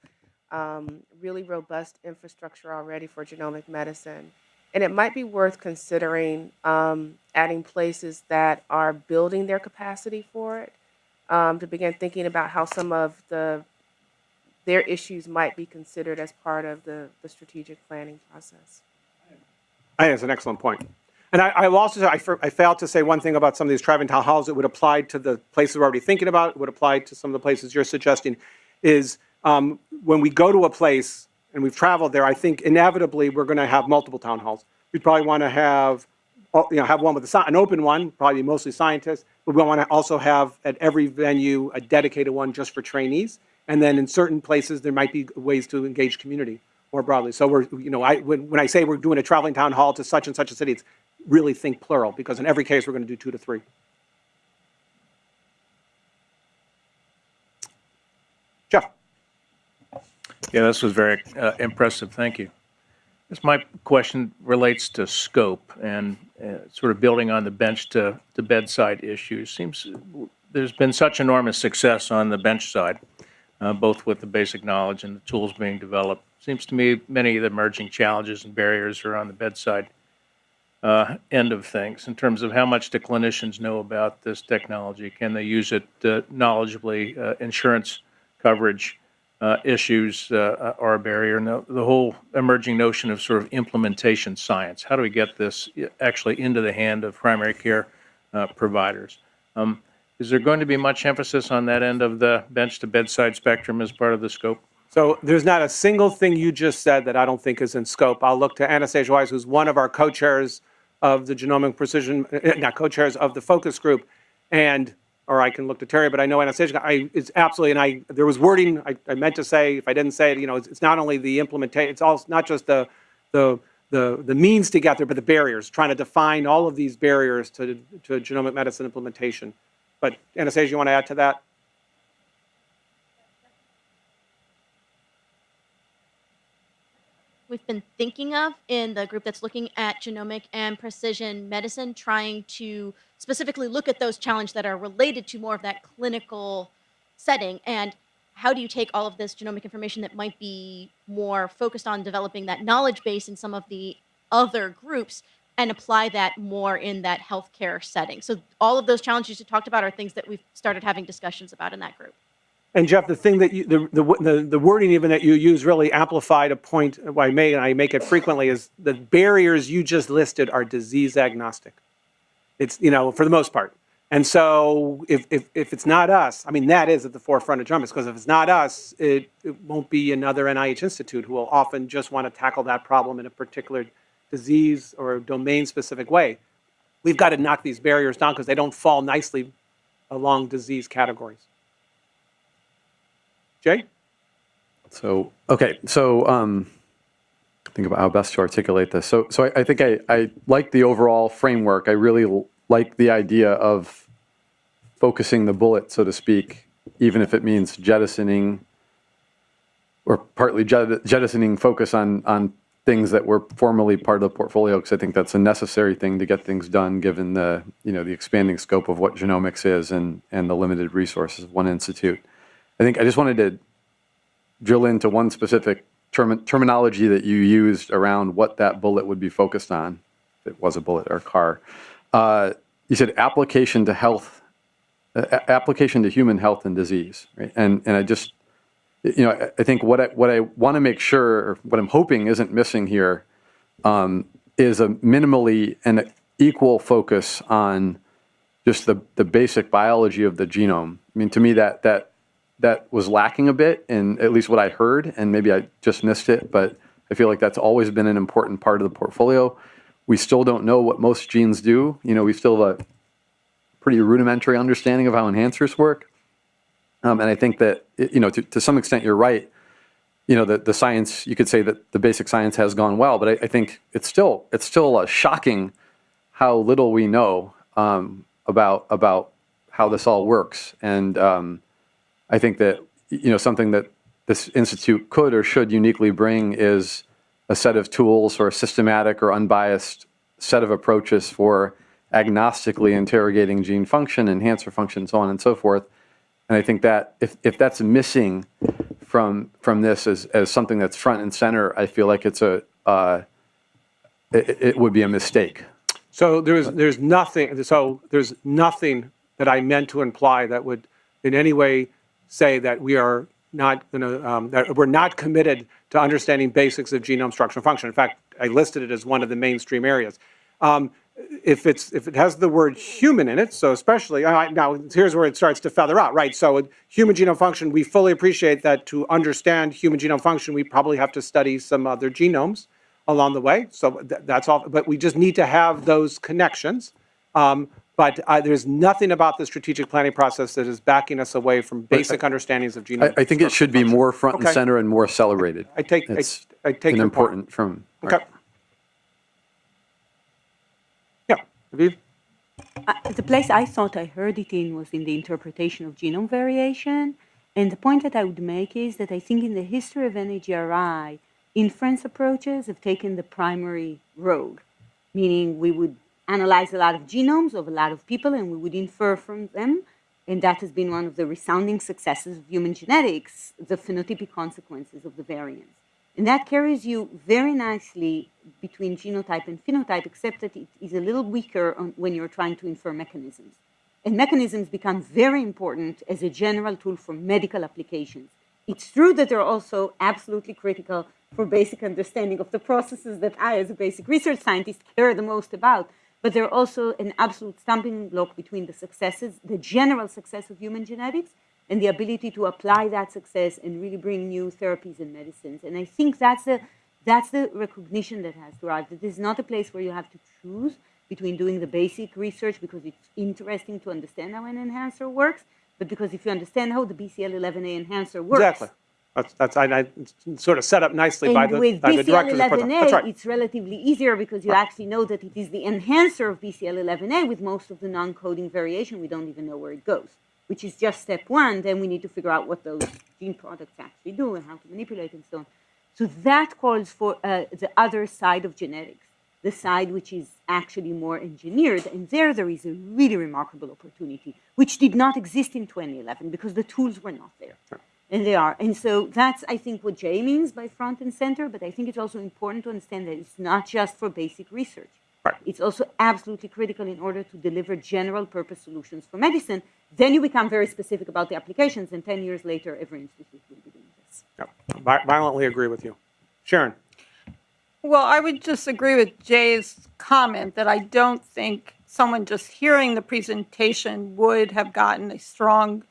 um, really robust infrastructure already for genomic medicine. And it might be worth considering um, adding places that are building their capacity for it um, to begin thinking about how some of the their issues might be considered as part of the, the strategic planning process. I think it's an excellent point. And I, I also say, I, I failed to say one thing about some of these traveling town halls. It would apply to the places we're already thinking about. It would apply to some of the places you're suggesting. Is um, when we go to a place and we've traveled there, I think inevitably we're going to have multiple town halls. We'd probably want to have, oh, you know, have one with a, an open one, probably mostly scientists. But we want to also have at every venue a dedicated one just for trainees. And then in certain places, there might be ways to engage community more broadly. So we're, you know, I, when, when I say we're doing a traveling town hall to such and such a city, it's really think plural because in every case we're going to do two to three. Jeff. Yeah, this was very uh, impressive. Thank you. This my question relates to scope and uh, sort of building on the bench to, to bedside issues. Seems there's been such enormous success on the bench side uh, both with the basic knowledge and the tools being developed. Seems to me many of the emerging challenges and barriers are on the bedside uh, end of things in terms of how much do clinicians know about this technology? Can they use it uh, knowledgeably? Uh, insurance coverage uh, issues uh, are a barrier. And the, whole emerging notion of sort of implementation science. How do we get this actually into the hand of primary care providers? Um, is there going to be much emphasis on that end of the bench to bedside spectrum as part of the scope? So there's not a single thing you just said that I don't think is in scope. I'll look to Anastasia Wise, who's one of our co-chairs of the genomic precision, eh, not co-chairs of the focus group, and or I can look to Terry, but I know Anastasia, I, it's absolutely, and I, there was wording I, I meant to say, if I didn't say it, you know, it's, it's not only the implementation, it's also not just the, the, the, the means to get there, but the barriers, trying to define all of these barriers to, to genomic medicine implementation. But Anastasia, you want to add to that? we've been thinking of in the group that's looking at genomic and precision medicine, trying to specifically look at those challenges that are related to more of that clinical setting. And how do you take all of this genomic information that might be more focused on developing that knowledge base in some of the other groups and apply that more in that healthcare setting. So all of those challenges you talked about are things that we've started having discussions about in that group. And Jeff, the thing that you, the, the, the, wording even that you use really amplified a point I make, and I make it frequently, is the barriers you just listed are disease agnostic. It's, you know, for the most part. And so if, if, if it's not us, I mean, that is at the forefront of genomics, because if it's not us, it, it won't be another NIH institute who will often just want to tackle that problem in a particular disease or domain specific way. We've got to knock these barriers down because they don't fall nicely along disease categories. Jay? So, okay, so um, think about how best to articulate this. So, so I, I think I, I like the overall framework. I really like the idea of focusing the bullet, so to speak, even if it means jettisoning or partly jettisoning focus on, on things that were formerly part of the portfolio, because I think that's a necessary thing to get things done, given the, you know, the expanding scope of what genomics is and, and the limited resources of one institute. I think I just wanted to drill into one specific term, terminology that you used around what that bullet would be focused on, if it was a bullet or a car. Uh, you said application to health, uh, application to human health and disease, right? And and I just, you know, I, I think what I what I want to make sure, or what I'm hoping isn't missing here, um, is a minimally and equal focus on just the the basic biology of the genome. I mean, to me, that that that was lacking a bit in at least what I heard, and maybe I just missed it, but I feel like that's always been an important part of the portfolio. We still don't know what most genes do. You know, we still have a pretty rudimentary understanding of how enhancers work. Um, and I think that, you know, to, to some extent, you're right. You know, the, the science, you could say that the basic science has gone well, but I, I think it's still, it's still uh, shocking how little we know um, about, about how this all works. And, um, I think that you know something that this institute could or should uniquely bring is a set of tools or a systematic or unbiased set of approaches for agnostically interrogating gene function, enhancer function, so on and so forth. And I think that if, if that's missing from from this as, as something that's front and center, I feel like it's a uh, it, it would be a mistake. So there's, there's nothing, so there's nothing that I meant to imply that would in any way say that we are not going to, um, that we're not committed to understanding basics of genome structure and function. In fact, I listed it as one of the mainstream areas. Um, if it's, if it has the word human in it, so especially, right, now here's where it starts to feather out, right? So human genome function, we fully appreciate that to understand human genome function, we probably have to study some other genomes along the way. So th- that's all, but we just need to have those connections. Um, but uh, there's nothing about the strategic planning process that is backing us away from basic understandings of genome. I, I think it should be more front and Okay. center and more accelerated. I take, I, It's I take an your point. important from. Okay. Yeah, Aviv? Uh, the place I thought I heard it in was in the interpretation of genome variation. And the point that I would make is that I think in the history of NAGRI, inference approaches have taken the primary road, meaning we would analyze a lot of genomes of a lot of people and we would infer from them. And that has been one of the resounding successes of human genetics, the phenotypic consequences of the variants. And that carries you very nicely between genotype and phenotype, except that it is a little weaker on, when you're trying to infer mechanisms. And mechanisms become very important as a general tool for medical applications. It's true that they're also absolutely critical for basic understanding of the processes that I, as a basic research scientist, care the most about. But they're also an absolute stumbling block between the successes, the general success of human genetics, and the ability to apply that success and really bring new therapies and medicines. And I think that's the that's the recognition that has to arrive. That this is not a place where you have to choose between doing the basic research because it's interesting to understand how an enhancer works, but because if you understand how the BCL11A enhancer works, Exactly. That's, that's, I, I, sort of set up nicely by and the, with by the directors of the program. That's BCL11A, right. it's relatively easier because you actually know that it is the enhancer of BCL11A with most of the non-coding variation. We don't even know where it goes, which is just step one. Then we need to figure out what those gene products actually do and how to manipulate and so on. So that calls for uh, the other side of genetics, the side which is actually more engineered. And there, there is a really remarkable opportunity, which did not exist in 2011 because the tools were not there. And they are. And so that's, I think, what Jay means by front and center. But I think it's also important to understand that it's not just for basic research. Right. It's also absolutely critical in order to deliver general purpose solutions for medicine. Then you become very specific about the applications, and 10 years later, every institute will be doing this. Yeah, vi- Violently agree with you. Sharon? Well, I would just agree with Jay's comment that I don't think someone just hearing the presentation would have gotten a strong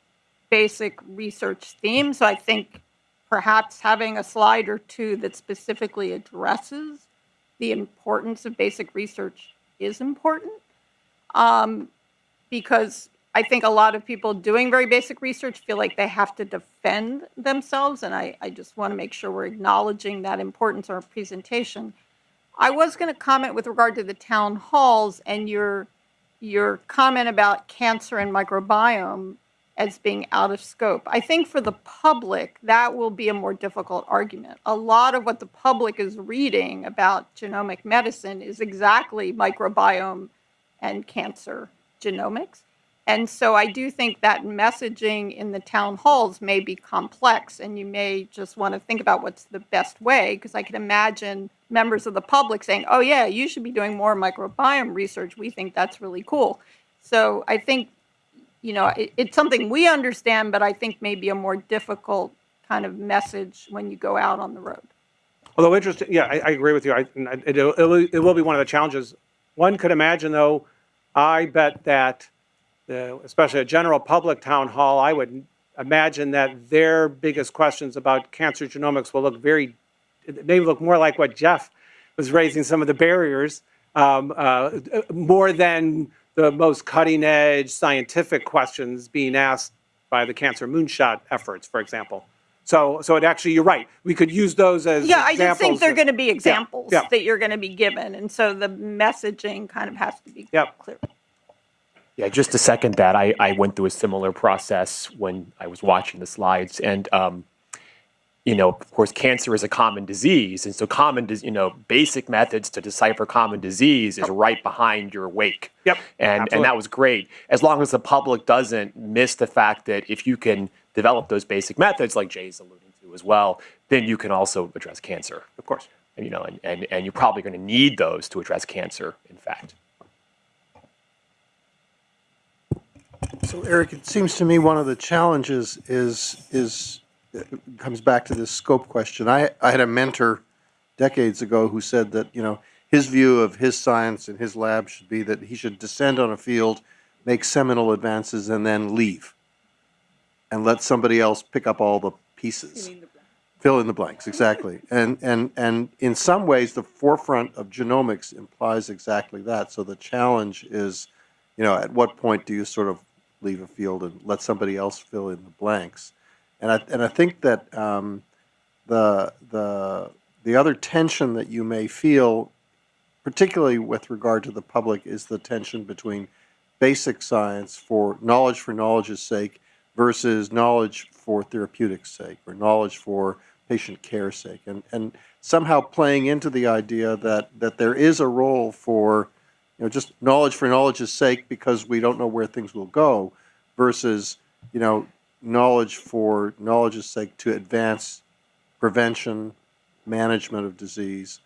basic research theme. So I think perhaps having a slide or two that specifically addresses the importance of basic research is important. Um, because I think a lot of people doing very basic research feel like they have to defend themselves, and I, I just want to make sure we're acknowledging that importance of our presentation. I was going to comment with regard to the town halls and your your comment about cancer and microbiome as being out of scope. I think for the public, that will be a more difficult argument. A lot of what the public is reading about genomic medicine is exactly microbiome and cancer genomics. And so I do think that messaging in the town halls may be complex, and you may just want to think about what's the best way, because I can imagine members of the public saying, oh, yeah, you should be doing more microbiome research. We think that's really cool. So I think, you know, it, it's something we understand, but I think maybe a more difficult kind of message when you go out on the road. Although interesting, yeah, I, I agree with you. I, it, it, will, be one of the challenges. One could imagine, though, I bet that, the, especially a general public town hall, I would imagine that their biggest questions about cancer genomics will look very, it may look more like what Jeff was raising some of the barriers, um, uh, more than the most cutting edge scientific questions being asked by the cancer moonshot efforts, for example. So, so it actually, you're right. We could use those as Yeah, I just think they're going to be examples yeah. that you're going to be given. And so the messaging kind of has to be Yep. clear. Yeah, just to second that, I, I went through a similar process when I was watching the slides. And, um, you know, of course, cancer is a common disease. And so, common, you know, basic methods to decipher common disease is right behind your wake. Yep, And, and that was great. As long as the public doesn't miss the fact that if you can develop those basic methods, like Jay's alluding to as well, then you can also address cancer. Of course. And, you know, and, and, and you're probably going to need those to address cancer, in fact. So Eric, it seems to me one of the challenges is, is, it comes back to this scope question. I, I had a mentor decades ago who said that, you know, his view of his science and his lab should be that he should descend on a field, make seminal advances, and then leave. And let somebody else pick up all the pieces. Fill in the blanks, exactly. And, and, and in some ways, the forefront of genomics implies exactly that. So the challenge is, you know, at what point do you sort of leave a field and let somebody else fill in the blanks? And I, and I think that um, the, the, the other tension that you may feel, particularly with regard to the public, is the tension between basic science for knowledge for knowledge's sake versus knowledge for therapeutics sake or knowledge for patient care sake. And, and somehow playing into the idea that, that there is a role for you know, just knowledge for knowledge's sake because we don't know where things will go versus, you know, knowledge for knowledge's sake to advance prevention, management of disease,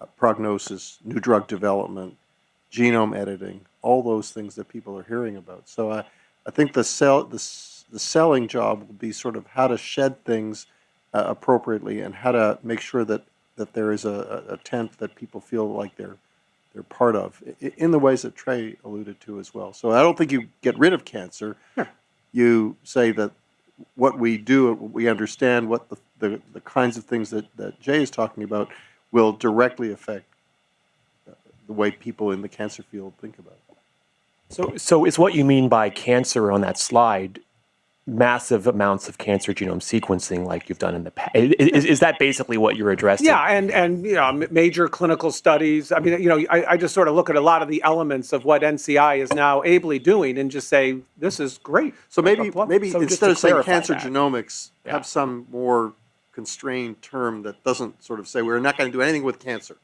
uh, prognosis, new drug development, genome editing, all those things that people are hearing about. So I, I think the sell, the, the selling job will be sort of how to shed things uh, appropriately and how to make sure that, that there is a, a tent that people feel like they're they're part of, in the ways that Trey alluded to as well. So I don't think you get rid of cancer. You say that what we do, we understand what the, the, the kinds of things that, that Jay is talking about will directly affect the way people in the cancer field think about it. So, so is what you mean by cancer on that slide massive amounts of cancer genome sequencing like you've done in the past? Is, is that basically what you're addressing? Yeah, and, and, you know, major clinical studies. I mean, you know, I, I just sort of look at a lot of the elements of what NCI is now ably doing and just say, this is great. So maybe, Well, maybe so instead of saying cancer that. genomics, Yeah. have some more constrained term that doesn't sort of say, we're not going to do anything with cancer.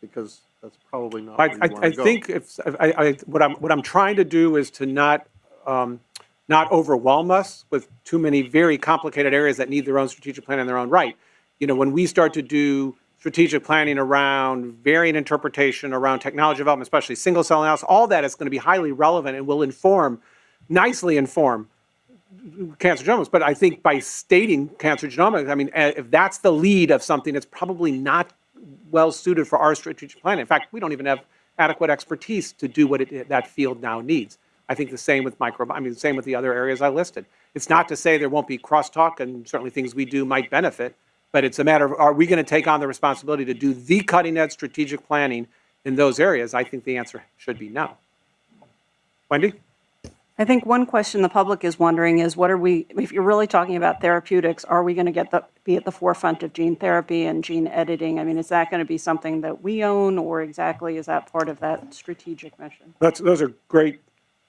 Because that's probably not I, where you I, want I to go. think if, I, I, what I'm, what I'm trying to do is to not, um, not overwhelm us with too many very complicated areas that need their own strategic plan in their own right. You know, when we start to do strategic planning around variant interpretation, around technology development, especially single cell analysis, all that is going to be highly relevant and will inform, nicely inform cancer genomics. But I think by stating cancer genomics, I mean, eh, if that's the lead of something, it's probably not well suited for our strategic plan. In fact, we don't even have adequate expertise to do what it, that field now needs. I think the same with micro, I mean, the same with the other areas I listed. It's not to say there won't be crosstalk and certainly things we do might benefit, but it's a matter of, are we going to take on the responsibility to do the cutting edge strategic planning in those areas? I think the answer should be no. Wendy? I think one question the public is wondering is what are we, if you're really talking about therapeutics, are we going to get the, be at the forefront of gene therapy and gene editing? I mean, is that going to be something that we own or exactly is that part of that strategic mission? That's, those are great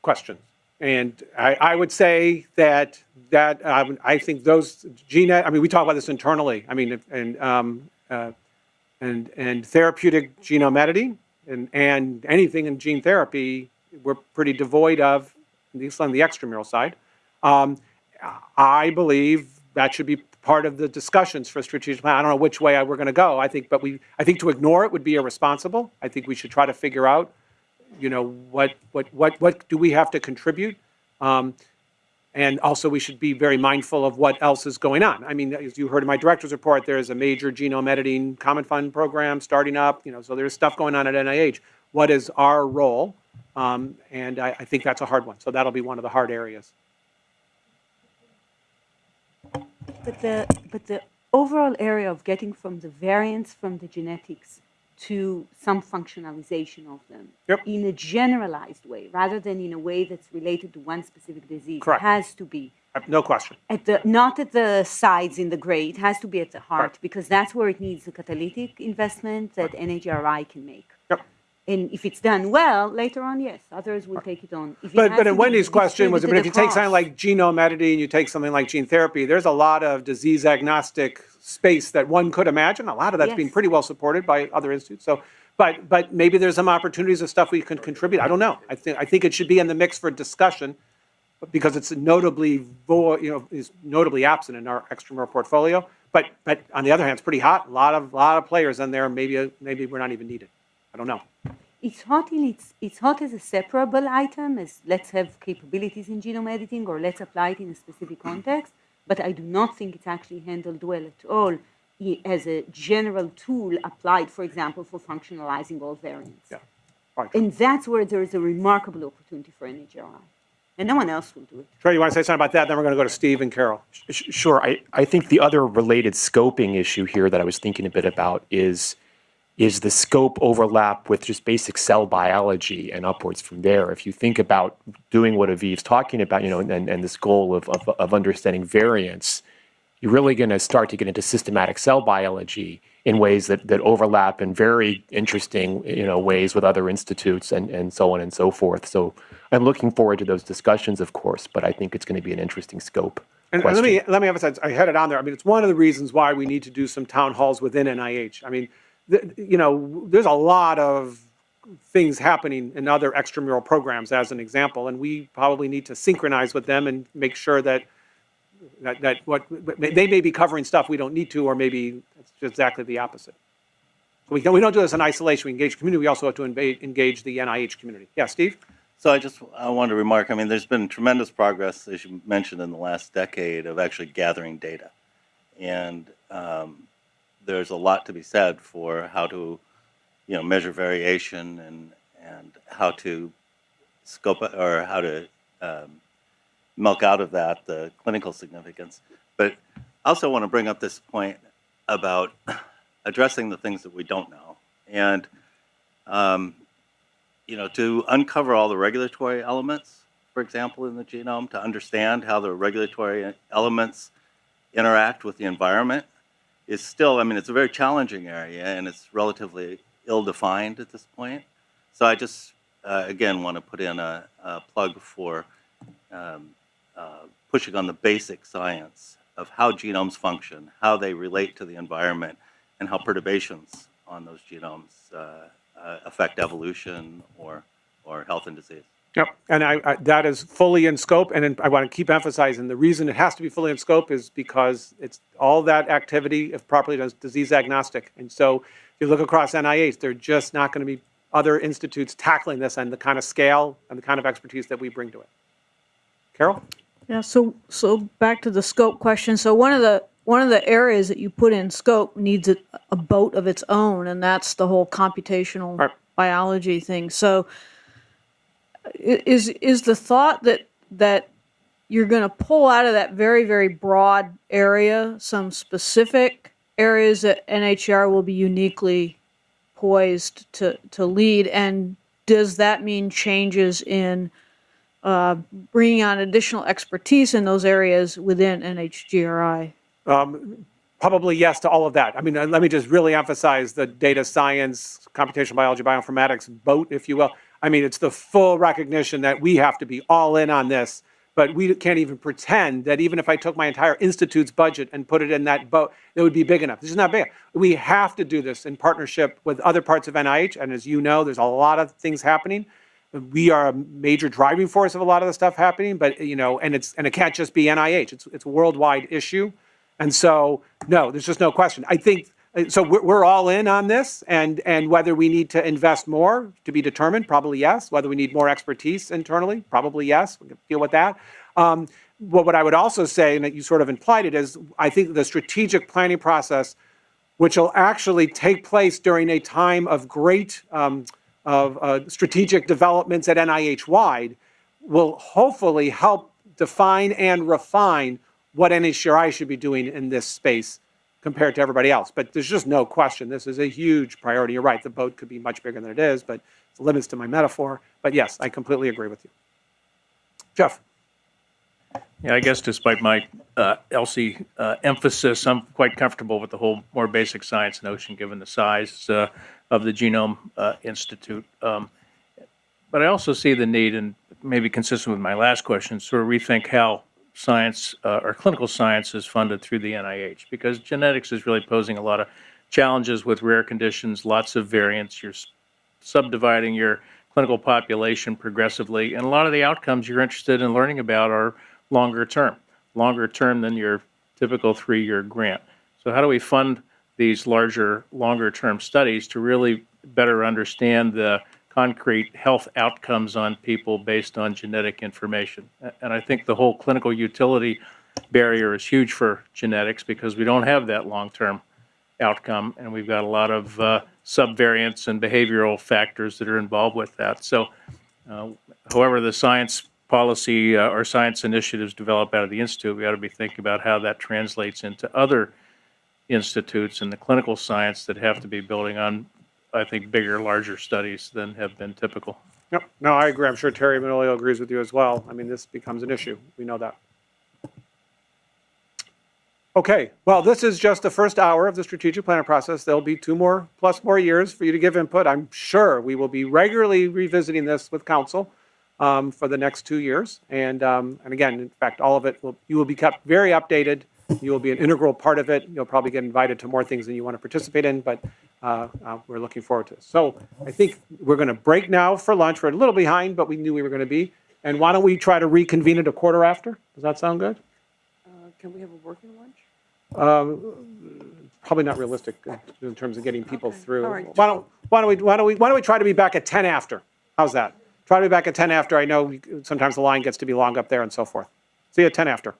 questions. And I, I would say that, that, um, I think those gene, I mean, we talk about this internally. I mean, and, um, uh, and, and therapeutic genome editing and, and anything in gene therapy, we're pretty devoid of, at least on the extramural side. Um, I believe that should be part of the discussions for strategic plan. I don't know which way we're going to go. I think, but we, I think to ignore it would be irresponsible. I think we should try to figure out you know, what, what, what, what do we have to contribute? Um, and also, we should be very mindful of what else is going on. I mean, as you heard in my director's report, there is a major genome editing common fund program starting up, you know, so there's stuff going on at NIH. What is our role? Um, and I, I think that's a hard one. So that'll be one of the hard areas. But the, but the overall area of getting from the variants from the genetics to some functionalization of them Yep. in a generalized way, rather than in a way that's related to one specific disease, Correct. has to be No question. at the not at the sides in the gray. It has to be at the heart because that's where it needs the catalytic investment that NHRI can make. And if it's done well, later on, yes, others will take it on. If it But, has but in Wendy's question was, but if you take something like genome editing, and you take something like gene therapy, there's a lot of disease agnostic space that one could imagine. A lot of that's being Yes. pretty well supported by other institutes. So, but, but maybe there's some opportunities of stuff we can contribute. I don't know. I think, I think it should be in the mix for discussion because it's notably, vo- you know, is notably absent in our extramural portfolio. But, but on the other hand, it's pretty hot. A lot of, lot of players in there. Maybe, maybe we're not even needed. I don't know. It's hot in its it's hot as a separable item, as let's have capabilities in genome editing or let's apply it in a specific context. But I do not think it's actually handled well at all as a general tool applied, for example, for functionalizing all variants. Yeah. Right. And that's where there is a remarkable opportunity for NHRI. And no one else will do it. Trey, you want to say something about that? Then we're going to go to Steve and Carol. Sure. I, I think the other related scoping issue here that I was thinking a bit about is is the scope overlap with just basic cell biology and upwards from there. If you think about doing what Aviv's talking about, you know, and, and this goal of, of, of understanding variants, you're really going to start to get into systematic cell biology in ways that, that overlap in very interesting, you know, ways with other institutes and, and so on and so forth. So I'm looking forward to those discussions, of course, but I think it's going to be an interesting scope. And and let me, let me emphasize, I had it on there. I mean, it's one of the reasons why we need to do some town halls within NIH. I mean, you know, there's a lot of things happening in other extramural programs as an example, and we probably need to synchronize with them and make sure that, that, that what, they may be covering stuff we don't need to, or maybe it's exactly the opposite. So we don't, we don't do this in isolation. We engage the community. We also have to engage, the NIH community. Yeah, Steve? So I just I wanted to remark. I mean, there's been tremendous progress, as you mentioned, in the last decade of actually gathering data, and um, there's a lot to be said for how to, you know, measure variation and and how to scope or how to um, milk out of that the clinical significance. But I also want to bring up this point about addressing the things that we don't know, and um, you know, to uncover all the regulatory elements, for example, in the genome, to understand how the regulatory elements interact with the environment is still, I mean, it's a very challenging area and it's relatively ill-defined at this point. So I just, uh, again, want to put in a, a plug for um, uh, pushing on the basic science of how genomes function, how they relate to the environment, and how perturbations on those genomes uh, uh, affect evolution or, or health and disease. Yep, and I, I, that is fully in scope, and then I want to keep emphasizing, the reason it has to be fully in scope is because it's, all that activity, if properly done, is disease agnostic. And so if you look across NIH, there are just not going to be other institutes tackling this and the kind of scale and the kind of expertise that we bring to it. Carol? Yeah, so, so back to the scope question. So one of the, one of the areas that you put in scope needs a, a boat of its own, and that's the whole computational Right. biology thing. So is, is the thought that, that you're going to pull out of that very, very broad area some specific areas that NHR will be uniquely poised to, to lead? And does that mean changes in uh, bringing on additional expertise in those areas within NHGRI? Um, Probably yes to all of that. I mean, uh, let me just really emphasize the data science, computational biology, bioinformatics boat, if you will. I mean, it's the full recognition that we have to be all in on this, but we can't even pretend that even if I took my entire institute's budget and put it in that boat, it would be big enough. This is not big. We have to do this in partnership with other parts of NIH, and as you know, there's a lot of things happening. We are a major driving force of a lot of the stuff happening, but you know, and it's and it can't just be NIH. It's it's a worldwide issue. And so, no, there's just no question. I think, so we're, all in on this and, and whether we need to invest more to be determined, probably yes. Whether we need more expertise internally, probably yes. We can deal with that. Um, but what I would also say, and that you sort of implied it, is I think the strategic planning process, which will actually take place during a time of great um, of uh, strategic developments at NIH wide, will hopefully help define and refine what NHGRI should be doing in this space compared to everybody else. But there's just no question, this is a huge priority. You're right, the boat could be much bigger than it is, but there's limits to my metaphor. But yes, I completely agree with you. Jeff? Yeah, I guess despite my uh, ELSI uh, emphasis, I'm quite comfortable with the whole more basic science notion, given the size uh, of the Genome uh, Institute. Um, But I also see the need, and maybe consistent with my last question, sort of rethink how science uh, or clinical science is funded through the NIH, because genetics is really posing a lot of challenges with rare conditions, lots of variants. You're subdividing your clinical population progressively, and a lot of the outcomes you're interested in learning about are longer term, longer term than your typical three-year grant. So how do we fund these larger, longer term studies to really better understand the concrete health outcomes on people based on genetic information? And I think the whole clinical utility barrier is huge for genetics because we don't have that long-term outcome, and we've got a lot of uh, subvariants and behavioral factors that are involved with that. So uh, however the science policy uh, or science initiatives develop out of the institute, we ought to be thinking about how that translates into other institutes in the clinical science that have to be building on, I think, bigger, larger studies than have been typical. Yep, no, I agree. I'm sure Terry Manolio agrees with you as well. I mean, this becomes an issue. We know that. Okay, well, this is just the first hour of the strategic planning process. There'll be two more, plus more years for you to give input. I'm sure we will be regularly revisiting this with council um, for the next two years. And, um, and again, in fact, all of it will, you will be kept very updated. You will be an integral part of it. You'll probably get invited to more things than you want to participate in, but uh, uh, we're looking forward to it. So I think we're going to break now for lunch. We're a little behind, but we knew we were going to be. And why don't we try to reconvene at a quarter after? Does that sound good? Can we have a working lunch? Um, Probably not realistic in- terms of getting people through. all right. Why don't, why don't we, why don't we, why don't we try to be back at 10 after? How's that? Try to be back at 10 after. I know sometimes the line gets to be long up there and so forth. See you at 10 after.